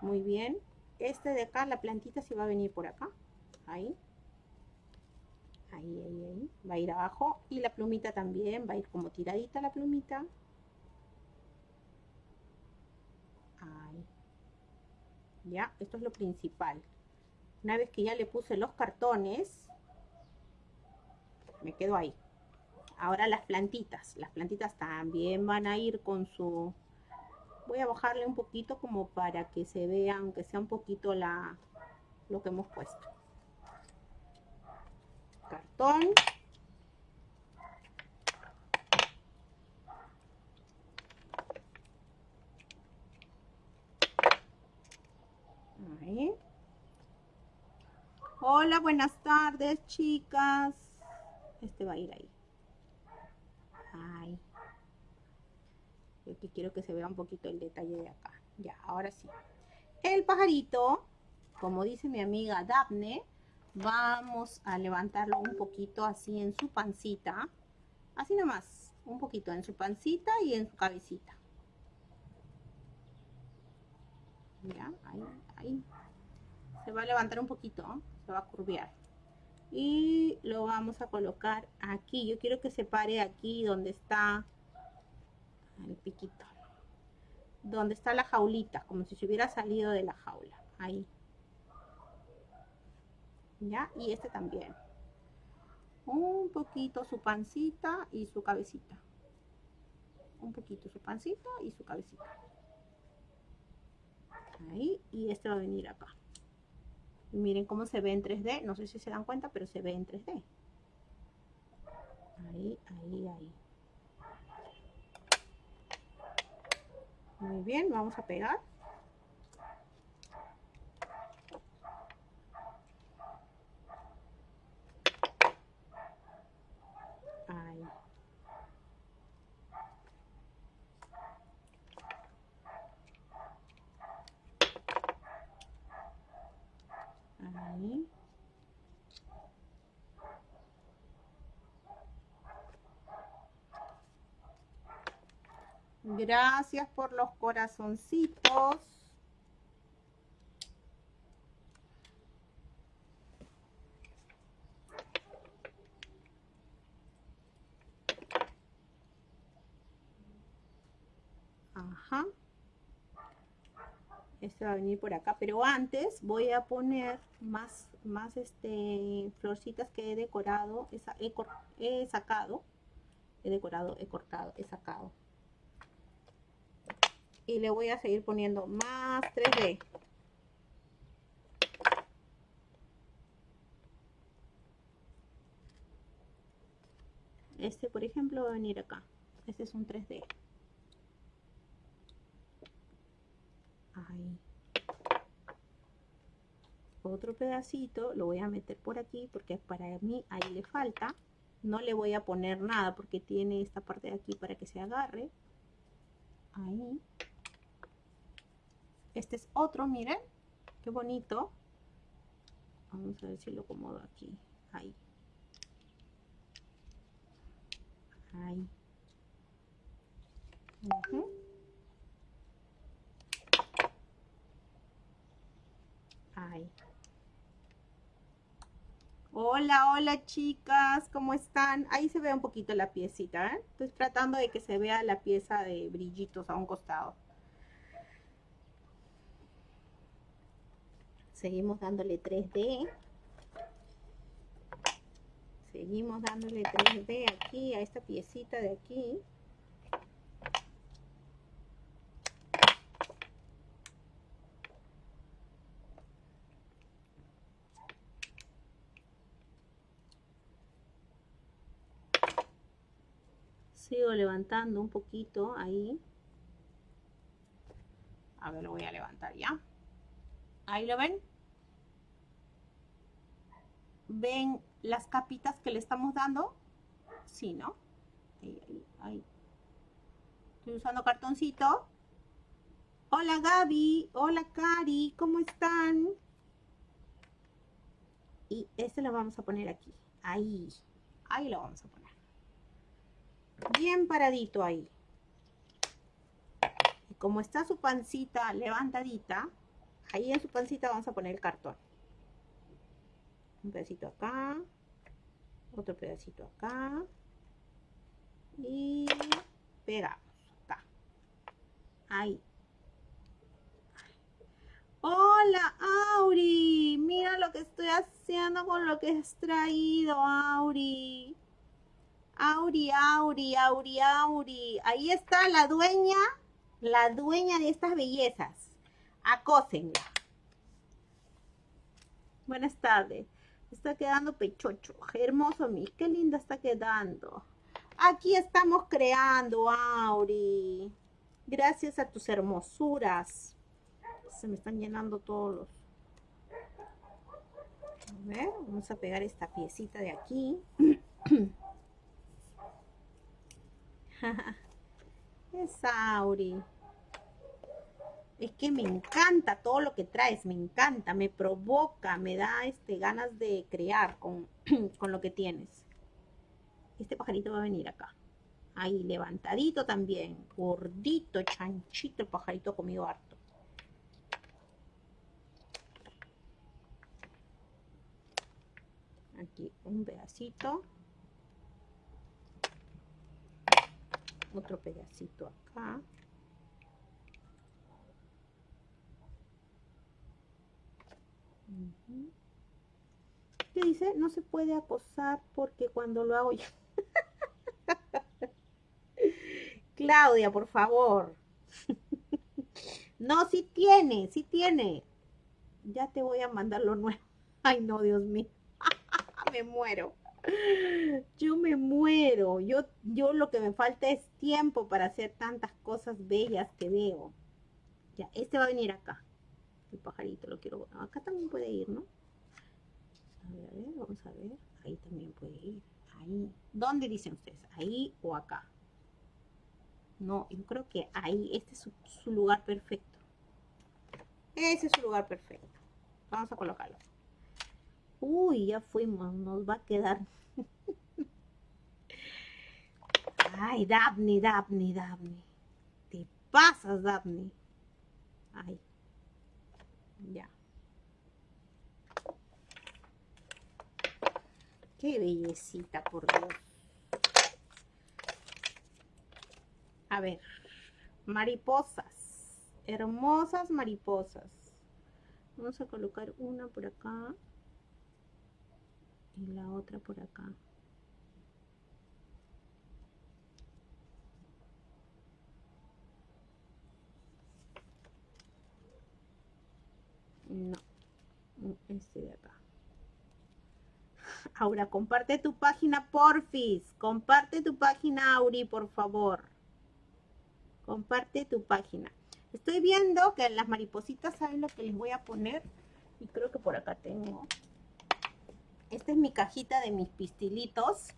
Muy bien. Este de acá, la plantita se va a venir por acá. Ahí. Ahí, ahí, ahí. Va a ir abajo. Y la plumita también. Va a ir como tiradita la plumita. Ahí. Ya, esto es lo principal. Una vez que ya le puse los cartones, me quedo ahí. Ahora las plantitas. Las plantitas también van a ir con su voy a bajarle un poquito como para que se vea, aunque sea un poquito la, lo que hemos puesto. cartón. Hola, buenas tardes, chicas. Este va a ir ahí. Ay. Que quiero que se vea un poquito el detalle de acá. Ya, ahora sí. El pajarito, como dice mi amiga Daphne, vamos a levantarlo un poquito así en su pancita. Así nomás, un poquito en su pancita y en su cabecita. Ya, ahí, ahí. Se va a levantar un poquito se va a curviar y lo vamos a colocar aquí yo quiero que se pare aquí donde está el piquito. Donde está la jaulita como si se hubiera salido de la jaula. Ahí. Ya y este también. Un poquito su pancita y su cabecita. Un poquito su pancita y su cabecita. Ahí. Y este va a venir acá. Miren cómo se ve en 3D. No sé si se dan cuenta, pero se ve en 3D. Ahí, ahí, ahí. Muy bien, vamos a pegar. Gracias por los corazoncitos. Ajá. Este va a venir por acá, pero antes voy a poner más, más este, florcitas que he decorado, he, he sacado, he decorado, he cortado, he sacado y le voy a seguir poniendo más 3D. Este, por ejemplo, va a venir acá. Este es un 3D. Ahí. Otro pedacito lo voy a meter por aquí porque para mí ahí le falta. No le voy a poner nada porque tiene esta parte de aquí para que se agarre. Ahí. Este es otro, miren. Qué bonito. Vamos a ver si lo acomodo aquí. Ahí. Ahí. Ahí. Hola, hola chicas, ¿cómo están? Ahí se ve un poquito la piecita, ¿eh? Estoy tratando de que se vea la pieza de brillitos a un costado. Seguimos dándole 3D seguimos dándole 3D aquí a esta piecita de aquí. Sigo levantando un poquito ahí. A ver lo voy a levantar ya Ahí lo ven. ¿Ven las capitas que le estamos dando? Sí, ¿no? Ahí, ahí, ahí. Estoy usando cartoncito. Hola Gaby, hola Cari, ¿cómo están? Y este lo vamos a poner aquí. Ahí, ahí lo vamos a poner. Bien paradito ahí. Y como está su pancita levantadita, ahí en su pancita vamos a poner el cartón. Un pedacito acá, otro pedacito acá y pegamos acá. Ahí. Hola, Auri. Mira lo que estoy haciendo con lo que has traído, Auri. Auri, Auri, Auri, Auri. Ahí está la dueña, la dueña de estas bellezas acósenla. Buenas tardes. Está quedando pechocho. Hermoso, mi. Qué linda está quedando. Aquí estamos creando, Auri. Gracias a tus hermosuras. Se me están llenando todos los... A ver, vamos a pegar esta piecita de aquí. es Auri. Es que me encanta todo lo que traes, me encanta, me provoca, me da este, ganas de crear con, con lo que tienes. Este pajarito va a venir acá. Ahí, levantadito también. Gordito, chanchito, el pajarito comido harto. Aquí un pedacito. Otro pedacito acá. ¿Qué dice? No se puede acosar porque cuando lo hago yo... Claudia, por favor. no, sí tiene, sí tiene. Ya te voy a mandar lo nuevo. Ay, no, Dios mío. me muero. Yo me muero. Yo, yo lo que me falta es tiempo para hacer tantas cosas bellas que veo. Ya, este va a venir acá pajarito lo quiero acá también puede ir no a ver, a ver, vamos a ver. Ahí también puede ir. Ahí. ¿dónde dicen ustedes? ahí o acá no, yo creo que ahí. Este es su, lugar perfecto. Ese es su lugar perfecto. Vamos a colocarlo. Uy, ya fuimos, nos va a quedar. Ay, Daphne, Daphne, Daphne te pasas, Daphne ay ya. Qué bellecita, por Dios. A ver, mariposas. Hermosas mariposas. Vamos a colocar una por acá y la otra por acá. No, este de acá. Aura, comparte tu página, porfis. Comparte tu página, Auri, por favor. Comparte tu página. Estoy viendo que las maripositas saben lo que les voy a poner. Y creo que por acá tengo. Esta es mi cajita de mis pistilitos.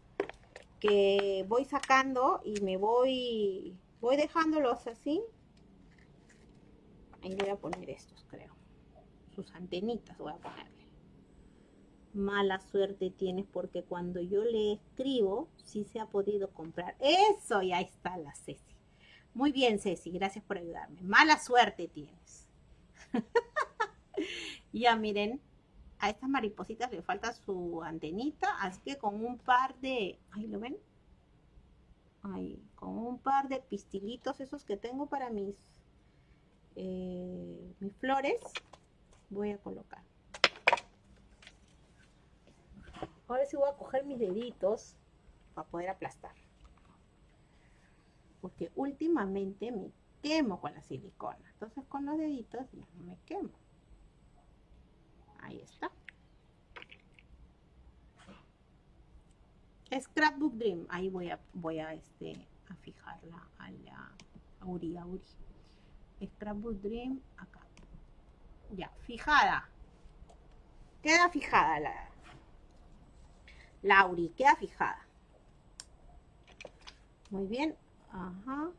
Que voy sacando y me voy... Voy dejándolos así. Ahí voy a poner estos, creo sus antenitas voy a ponerle. Mala suerte tienes porque cuando yo le escribo, sí se ha podido comprar. Eso, y ahí está la Ceci. Muy bien, Ceci, gracias por ayudarme. Mala suerte tienes. ya miren, a estas maripositas le falta su antenita, así que con un par de, ahí lo ven, ahí, con un par de pistilitos esos que tengo para mis, eh, mis flores, voy a colocar. Ahora sí voy a coger mis deditos para poder aplastar. Porque últimamente me quemo con la silicona. Entonces con los deditos no me quemo. Ahí está. Scrapbook Dream. Ahí voy a, voy a, este, a fijarla a la Auri, Auri. Scrapbook Dream acá. Ya, fijada. Queda fijada la Lauri, queda fijada. Muy bien. Ajá.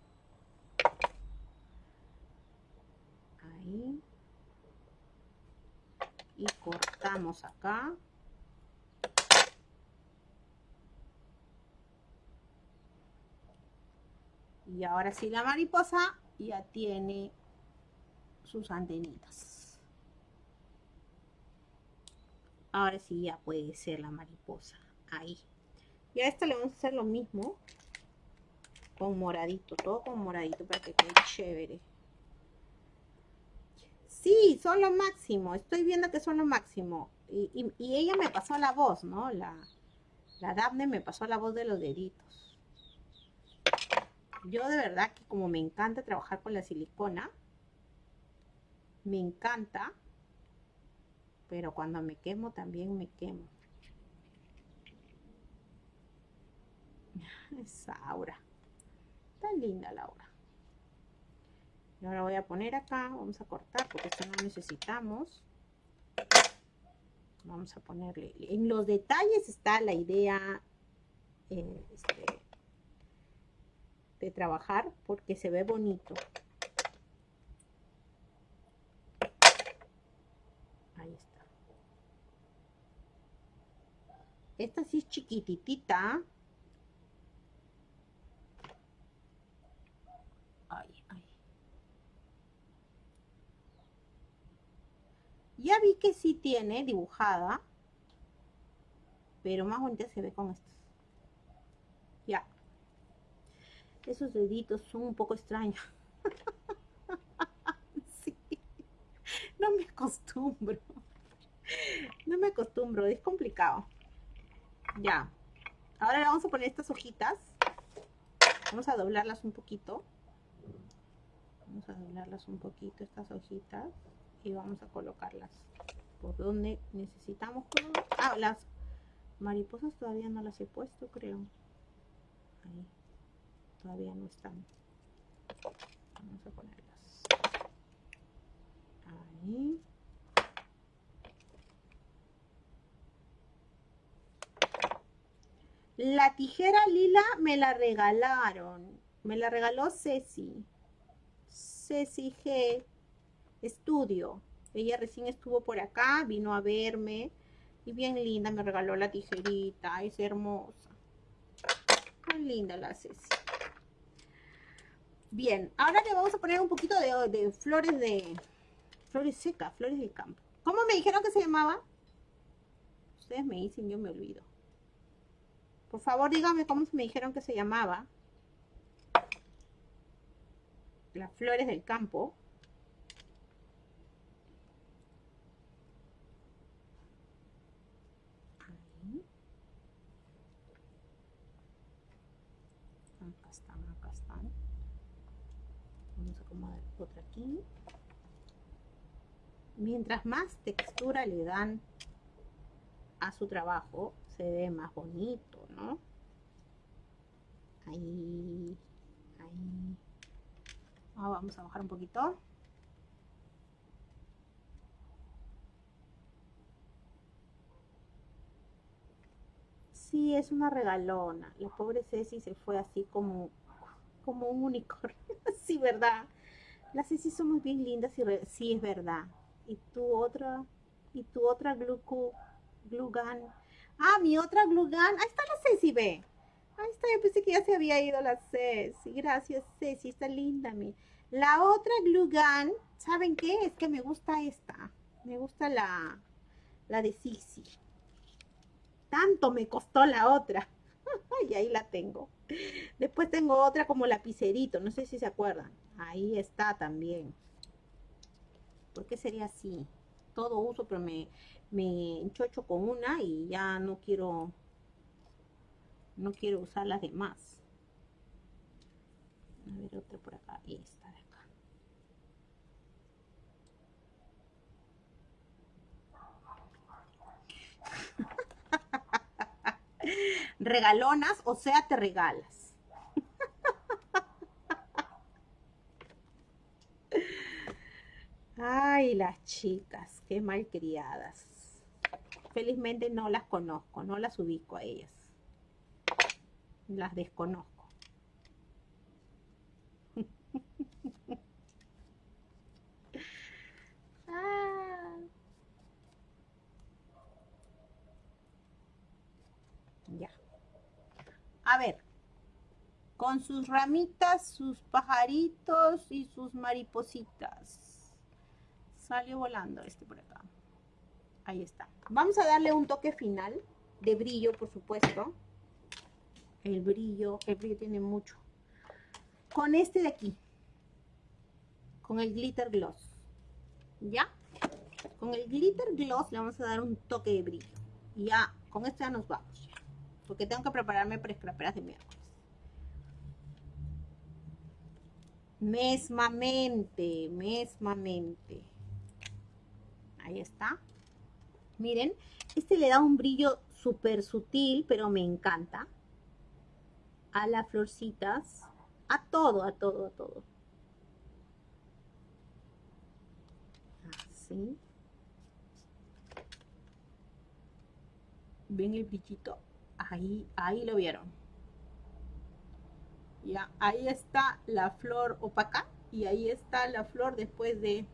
Ahí. Y cortamos acá. Y ahora sí la mariposa ya tiene sus antenitas. Ahora sí ya puede ser la mariposa. Ahí. Y a esta le vamos a hacer lo mismo. Con moradito. Todo con moradito para que quede chévere. Sí, son lo máximo. Estoy viendo que son lo máximo. Y, ella me pasó la voz, ¿no? La, la Daphne me pasó la voz de los deditos. Yo de verdad que como me encanta trabajar con la silicona, me encanta pero cuando me quemo también me quemo. Esa aura. Tan linda la aura. Y ahora voy a poner acá, vamos a cortar porque esto no necesitamos. Vamos a ponerle, en los detalles está la idea eh, este, de trabajar porque se ve bonito. Esta sí es chiquititita. Ya vi que sí tiene dibujada, pero más bonita se ve con estos. Ya. Esos deditos son un poco extraños. sí. No me acostumbro. No me acostumbro, es complicado. Ya. Ahora le vamos a poner estas hojitas. Vamos a doblarlas un poquito. Vamos a doblarlas un poquito, estas hojitas y vamos a colocarlas por donde necesitamos ah las mariposas todavía no las he puesto creo ahí todavía no están vamos a ponerlas ahí la tijera lila me la regalaron me la regaló Ceci Ceci G estudio. Ella recién estuvo por acá, vino a verme y bien linda, me regaló la tijerita, es hermosa. Muy linda la Ceci. Bien, ahora le vamos a poner un poquito de, flores de... Flores secas, flores del campo. ¿Cómo me dijeron que se llamaba? Ustedes me dicen, yo me olvido. Por favor, díganme cómo me dijeron que se llamaba. Las flores del campo. otra aquí. Mientras más textura le dan a su trabajo, se ve más bonito, ¿no? Ahí, ahí. Ah, vamos a bajar un poquito. Sí, es una regalona. La pobre Ceci se fue así como, como un unicornio. sí, ¿verdad? Las Ceci somos bien lindas y sí es verdad. Y tu otra, y tu otra glue gun. Ah, mi otra glue gun. Ahí está la Ceci, ve. Ahí está, yo pensé que ya se había ido la Ceci. Gracias, Ceci, está linda. Mi. La otra glue gun, ¿saben qué? Es que me gusta esta. Me gusta la, la de Sisi. Tanto me costó la otra. y ahí la tengo. Después tengo otra como lapicerito, no sé si se acuerdan. Ahí está también. ¿Por qué sería así? Todo uso, pero me, me enchocho con una y ya no quiero no quiero usar las demás. A ver, otra por acá. Y esta de acá. Regalonas, o sea, te regalas. Ay, las chicas, qué malcriadas. Felizmente no las conozco, no las ubico a ellas. Las desconozco. Ah. Ya. A ver, con sus ramitas, sus pajaritos y sus maripositas. Salió volando este por acá. Ahí está. Vamos a darle un toque final de brillo, por supuesto. El brillo, el brillo tiene mucho. Con este de aquí. Con el glitter gloss. ¿Ya? Con el glitter gloss le vamos a dar un toque de brillo. Ya, con esto ya nos vamos. Porque tengo que prepararme para escraperas de miércoles. Mesmamente, mesmamente. Ahí está. Miren, este le da un brillo súper sutil, pero me encanta. a las florcitas, a todo, a todo, a todo. Así. ¿Ven el brillito? Ahí, ahí lo vieron. Ya, ahí está la flor opaca y ahí está la flor después de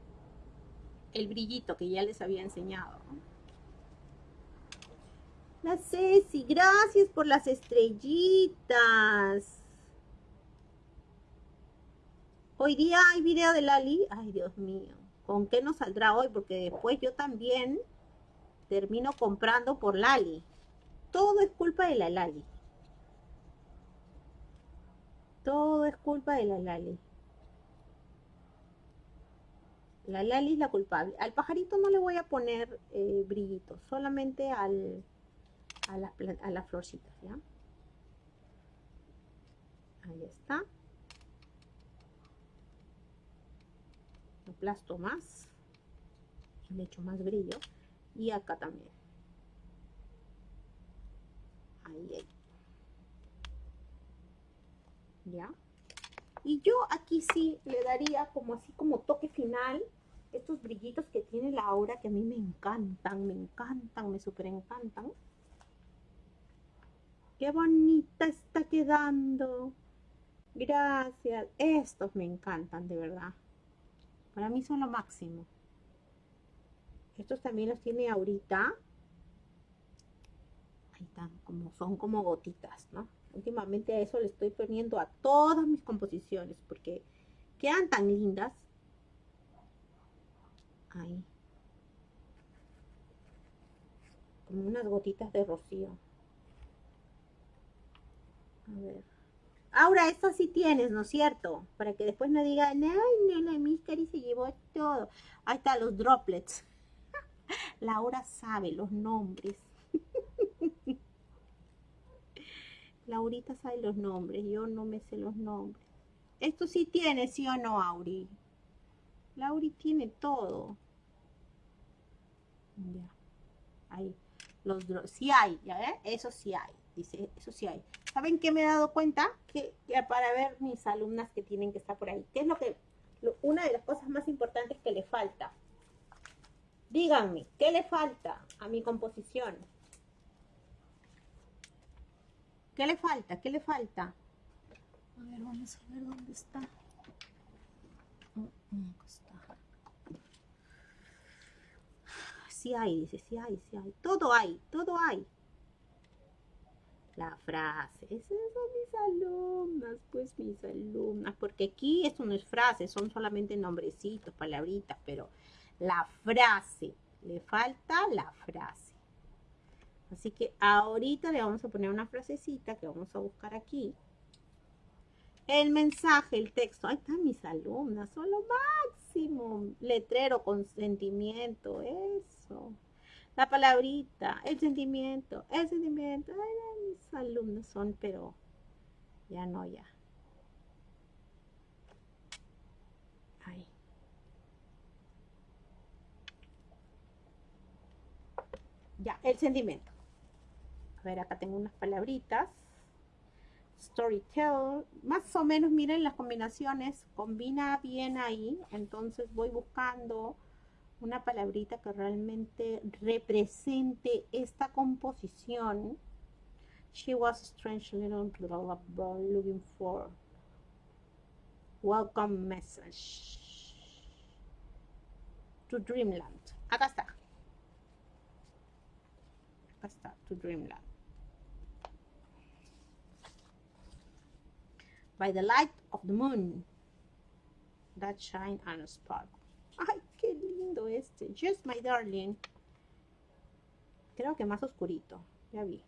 el brillito que ya les había enseñado. La Ceci, gracias por las estrellitas. Hoy día hay video de Lali. Ay, Dios mío. ¿Con qué nos saldrá hoy? Porque después yo también termino comprando por Lali. Todo es culpa de la Lali. Todo es culpa de la Lali. La Lali es la culpable. Al pajarito no le voy a poner eh, brillito, solamente al, a, las, a las florcitas, ¿ya? Ahí está. Aplasto más. Le echo más brillo. Y acá también. Ahí. ¿Ya? Y yo aquí sí le daría como así como toque final estos brillitos que tiene la aura que a mí me encantan, me encantan, me súper encantan. Qué bonita está quedando. Gracias. Estos me encantan, de verdad. Para mí son lo máximo. Estos también los tiene ahorita. Ahí están, como, son como gotitas, ¿no? Últimamente a eso le estoy poniendo a todas mis composiciones porque quedan tan lindas. Ahí. Como unas gotitas de rocío. A ver. Ahora, esto sí tienes, ¿no es cierto? Para que después no digan, ay, la Miscari se llevó todo. Ahí están los droplets. Laura sabe los nombres. Laurita sabe los nombres, yo no me sé los nombres. Esto sí tiene, ¿sí o no, Auri? Lauri tiene todo. Ya. Ahí. Los sí hay, ¿ya ves? Eso sí hay. Dice, eso sí hay. ¿Saben qué me he dado cuenta? Que, para ver mis alumnas que tienen que estar por ahí. ¿Qué es lo que, una de las cosas más importantes que le falta? Díganme, ¿qué le falta a mi composición? ¿Qué le falta? ¿Qué le falta? A ver, vamos a ver dónde está. Mm, mm, está. Sí hay, dice, sí hay, sí hay. Todo hay, todo hay la frase. Esas son mis alumnas, pues mis alumnas, porque aquí esto no es frase, son solamente nombrecitos, palabritas, pero la frase, le falta la frase. Así que ahorita le vamos a poner una frasecita que vamos a buscar aquí. El mensaje, el texto. Ahí están mis alumnas, son lo máximo. Letrero, consentimiento, eso la palabrita, el sentimiento, el sentimiento. Mis alumnos son, pero ya no, ya. Ahí. Ya, el sentimiento. A ver, acá tengo unas palabritas. Storytell. Más o menos, miren las combinaciones. Combina bien ahí. Entonces voy buscando una palabrita que realmente represente esta composición. She was a strange little looking for welcome message to Dreamland. Acá está. Acá está, to Dreamland. By the light of the moon that shine on a spark. Ay, qué lindo este. Just my darling. Creo que más oscurito. Ya vi.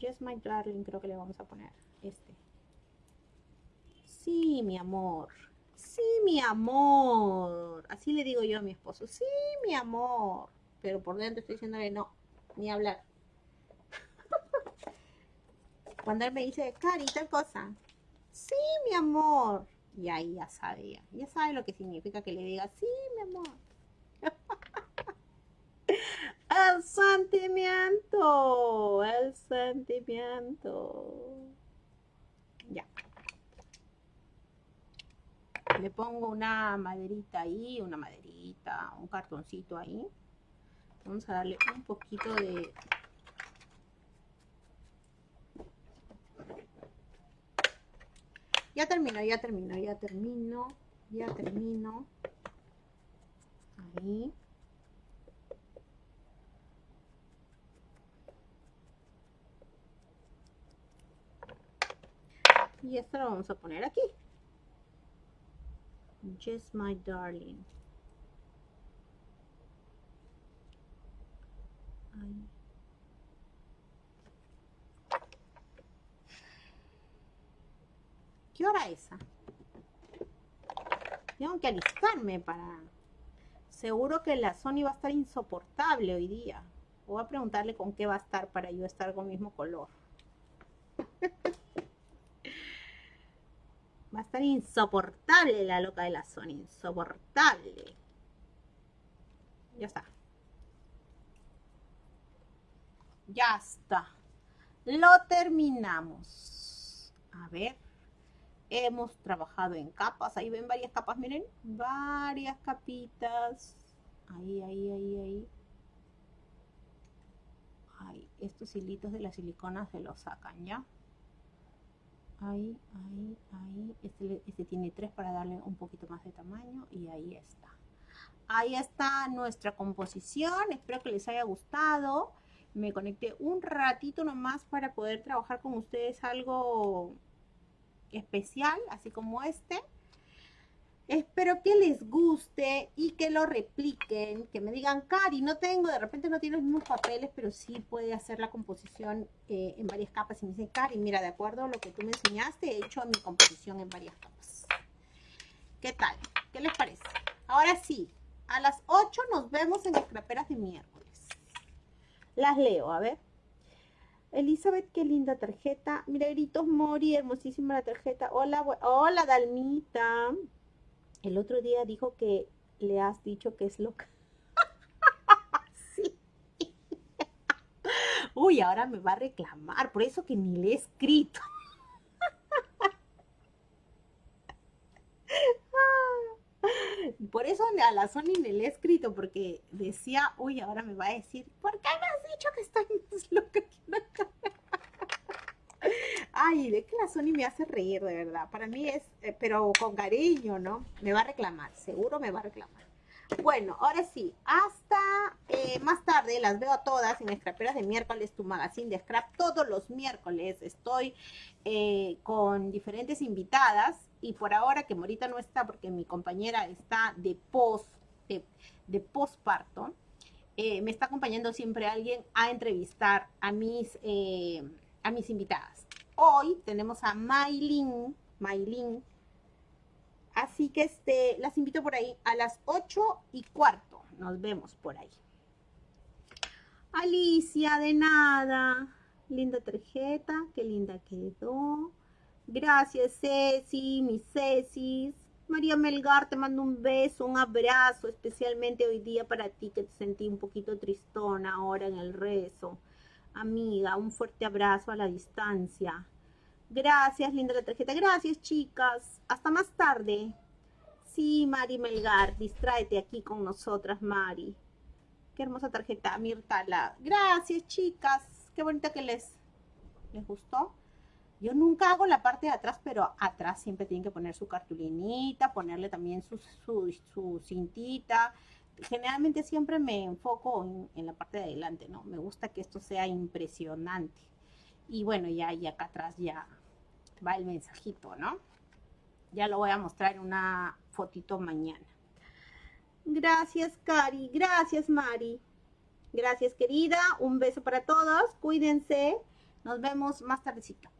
Just my darling creo que le vamos a poner este. Sí, mi amor. Sí, mi amor. Así le digo yo a mi esposo. Sí, mi amor. Pero por dentro estoy diciéndole no, ni hablar. Cuando él me dice, Cari, tal cosa. Sí, mi amor. Y ahí ya sabe, ya, sabe lo que significa que le diga, sí, mi amor. el sentimiento, el sentimiento. Ya. Le pongo una maderita ahí, una maderita, un cartoncito ahí. Vamos a darle un poquito de... Ya termino, ya termino, ya termino, ya termino. Ahí. Y esto lo vamos a poner aquí. Just my darling. ¿Qué hora es esa? Tengo que alistarme para... Seguro que la Sony va a estar insoportable hoy día. Voy a preguntarle con qué va a estar para yo estar con el mismo color. Va a estar insoportable la loca de la Sony. Insoportable. Ya está. Ya está. Lo terminamos. A ver. Hemos trabajado en capas. Ahí ven varias capas, miren. Varias capitas. Ahí, ahí, ahí, ahí. Ay, estos hilitos de la silicona se los sacan, ¿ya? ahí, ahí, ahí. Este, este, tiene tres para darle un poquito más de tamaño y ahí está. Ahí está nuestra composición. Espero que les haya gustado. Me conecté un ratito nomás para poder trabajar con ustedes algo especial, así como este. Espero que les guste y que lo repliquen, que me digan, Cari, no tengo, de repente no tiene los mismos papeles, pero sí puede hacer la composición eh, en varias capas. Y me dicen, Cari, mira, de acuerdo a lo que tú me enseñaste, he hecho mi composición en varias capas. ¿Qué tal? ¿Qué les parece? Ahora sí, a las 8 nos vemos en las craperas de miércoles. Las leo, a ver. Elizabeth, qué linda tarjeta. Mira, gritos Mori, hermosísima la tarjeta. Hola, hola, Dalmita. El otro día dijo que le has dicho que es loca. sí. Uy, ahora me va a reclamar, por eso que ni le he escrito. Por eso a la Sony le he escrito, porque decía, uy, ahora me va a decir, ¿por qué me has dicho que estoy más loca que Ay, de que la Sony me hace reír, de verdad. Para mí es, eh, pero con cariño, ¿no? Me va a reclamar, seguro me va a reclamar. Bueno, ahora sí, hasta eh, más tarde las veo a todas en Scraperas de miércoles, tu magazine de scrap. Todos los miércoles estoy eh, con diferentes invitadas y por ahora que Morita no está porque mi compañera está de post, de, de postparto, me está acompañando siempre alguien a entrevistar a mis, a mis invitadas hoy tenemos a Maylin, Maylin. Así que este, las invito por ahí a las 8 y cuarto. Nos vemos por ahí. Alicia, de nada. Linda tarjeta, qué linda quedó. Gracias, Ceci, mis Cecis. María Melgar, te mando un beso, un abrazo, especialmente hoy día para ti que te sentí un poquito tristona ahora en el rezo. Amiga, un fuerte abrazo a la distancia. Gracias, linda la tarjeta. Gracias, chicas. Hasta más tarde. Sí, Mari Melgar, distráete aquí con nosotras, Mari. Qué hermosa tarjeta, Mirtala. Gracias, chicas. Qué bonita que les, les gustó. Yo nunca hago la parte de atrás, pero atrás siempre tienen que poner su cartulinita, ponerle también su, su cintita generalmente siempre me enfoco en, la parte de adelante, ¿no? Me gusta que esto sea impresionante. Y bueno, ya, ya acá atrás ya va el mensajito, ¿no? Ya lo voy a mostrar en una fotito mañana. Gracias, Cari. Gracias, Mari. Gracias, querida. Un beso para todos. Cuídense. Nos vemos más tardecito.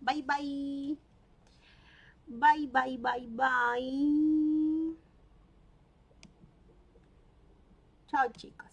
Bye, bye. Bye, bye, bye, bye. Chao chicas.